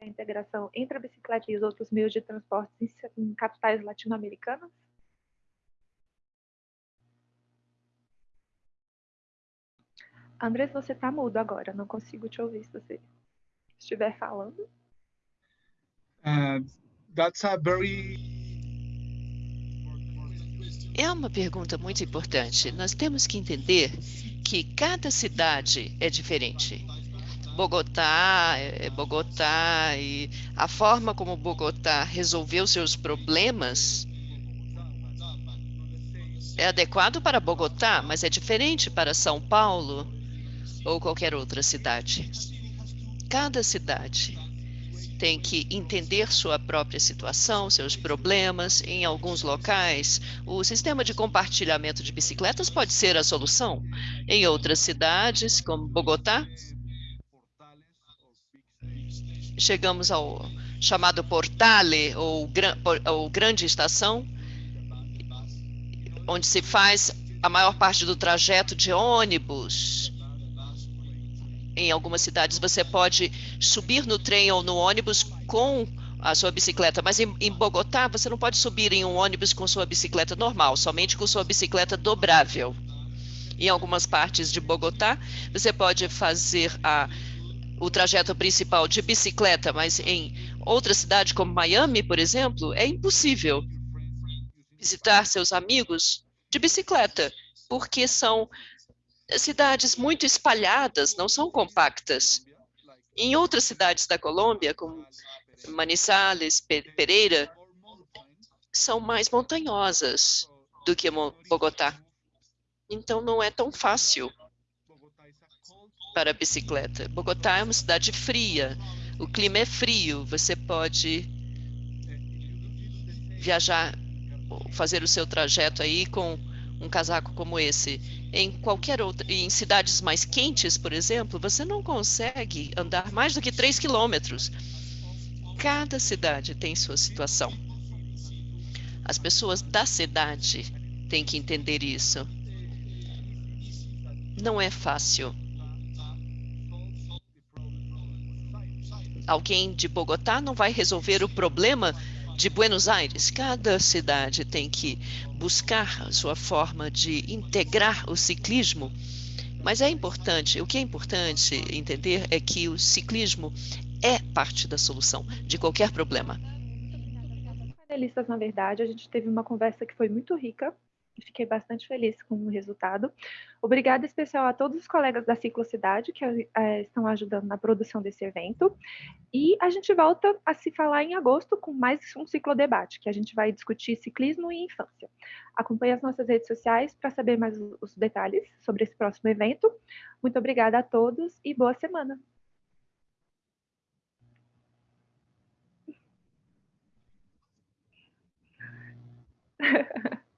A integração entre a bicicleta e os outros meios de transporte em capitais latino-americanas? Andrés, você está mudo agora, não consigo te ouvir se você estiver falando. Uh, that's a very é uma pergunta muito importante. Nós temos que entender que cada cidade é diferente. Bogotá, é, é Bogotá e a forma como Bogotá resolveu seus problemas é adequado para Bogotá, mas é diferente para São Paulo ou qualquer outra cidade. Cada cidade tem que entender sua própria situação, seus problemas. Em alguns locais, o sistema de compartilhamento de bicicletas pode ser a solução. Em outras cidades, como Bogotá, chegamos ao chamado Portale, ou, ou Grande Estação, onde se faz a maior parte do trajeto de ônibus. Em algumas cidades você pode subir no trem ou no ônibus com a sua bicicleta, mas em, em, Bogotá você não pode subir em um ônibus com sua bicicleta normal, somente com sua bicicleta dobrável. Em algumas partes de Bogotá você pode fazer a o trajeto principal de bicicleta, mas em outra cidade como Miami, por exemplo, é impossível visitar seus amigos de bicicleta, porque são cidades muito espalhadas, não são compactas. Em outras cidades da Colômbia, como Manizales, Pereira, são mais montanhosas do que Bogotá. Então não é tão fácil para a bicicleta. Bogotá é uma cidade fria, o clima é frio, você pode viajar, fazer o seu trajeto aí com um casaco como esse. Em qualquer outra, em cidades mais quentes, por exemplo, você não consegue andar mais do que 3 quilômetros. Cada cidade tem sua situação. As pessoas da cidade têm que entender isso. Não é fácil. Alguém de Bogotá não vai resolver o problema de Buenos Aires. Cada cidade tem que buscar sua forma de integrar o ciclismo. Mas é importante, o que é importante entender é que o ciclismo é parte da solução de qualquer problema. Panelistas, na verdade, a gente teve uma conversa que foi muito rica, fiquei bastante feliz com o resultado. Obrigada especial a todos os colegas da Ciclocidade que é, estão ajudando na produção desse evento. E a gente volta a se falar em agosto com mais um ciclodebate, que a gente vai discutir ciclismo e infância. Acompanhe as nossas redes sociais para saber mais os detalhes sobre esse próximo evento. Muito obrigada a todos e boa semana.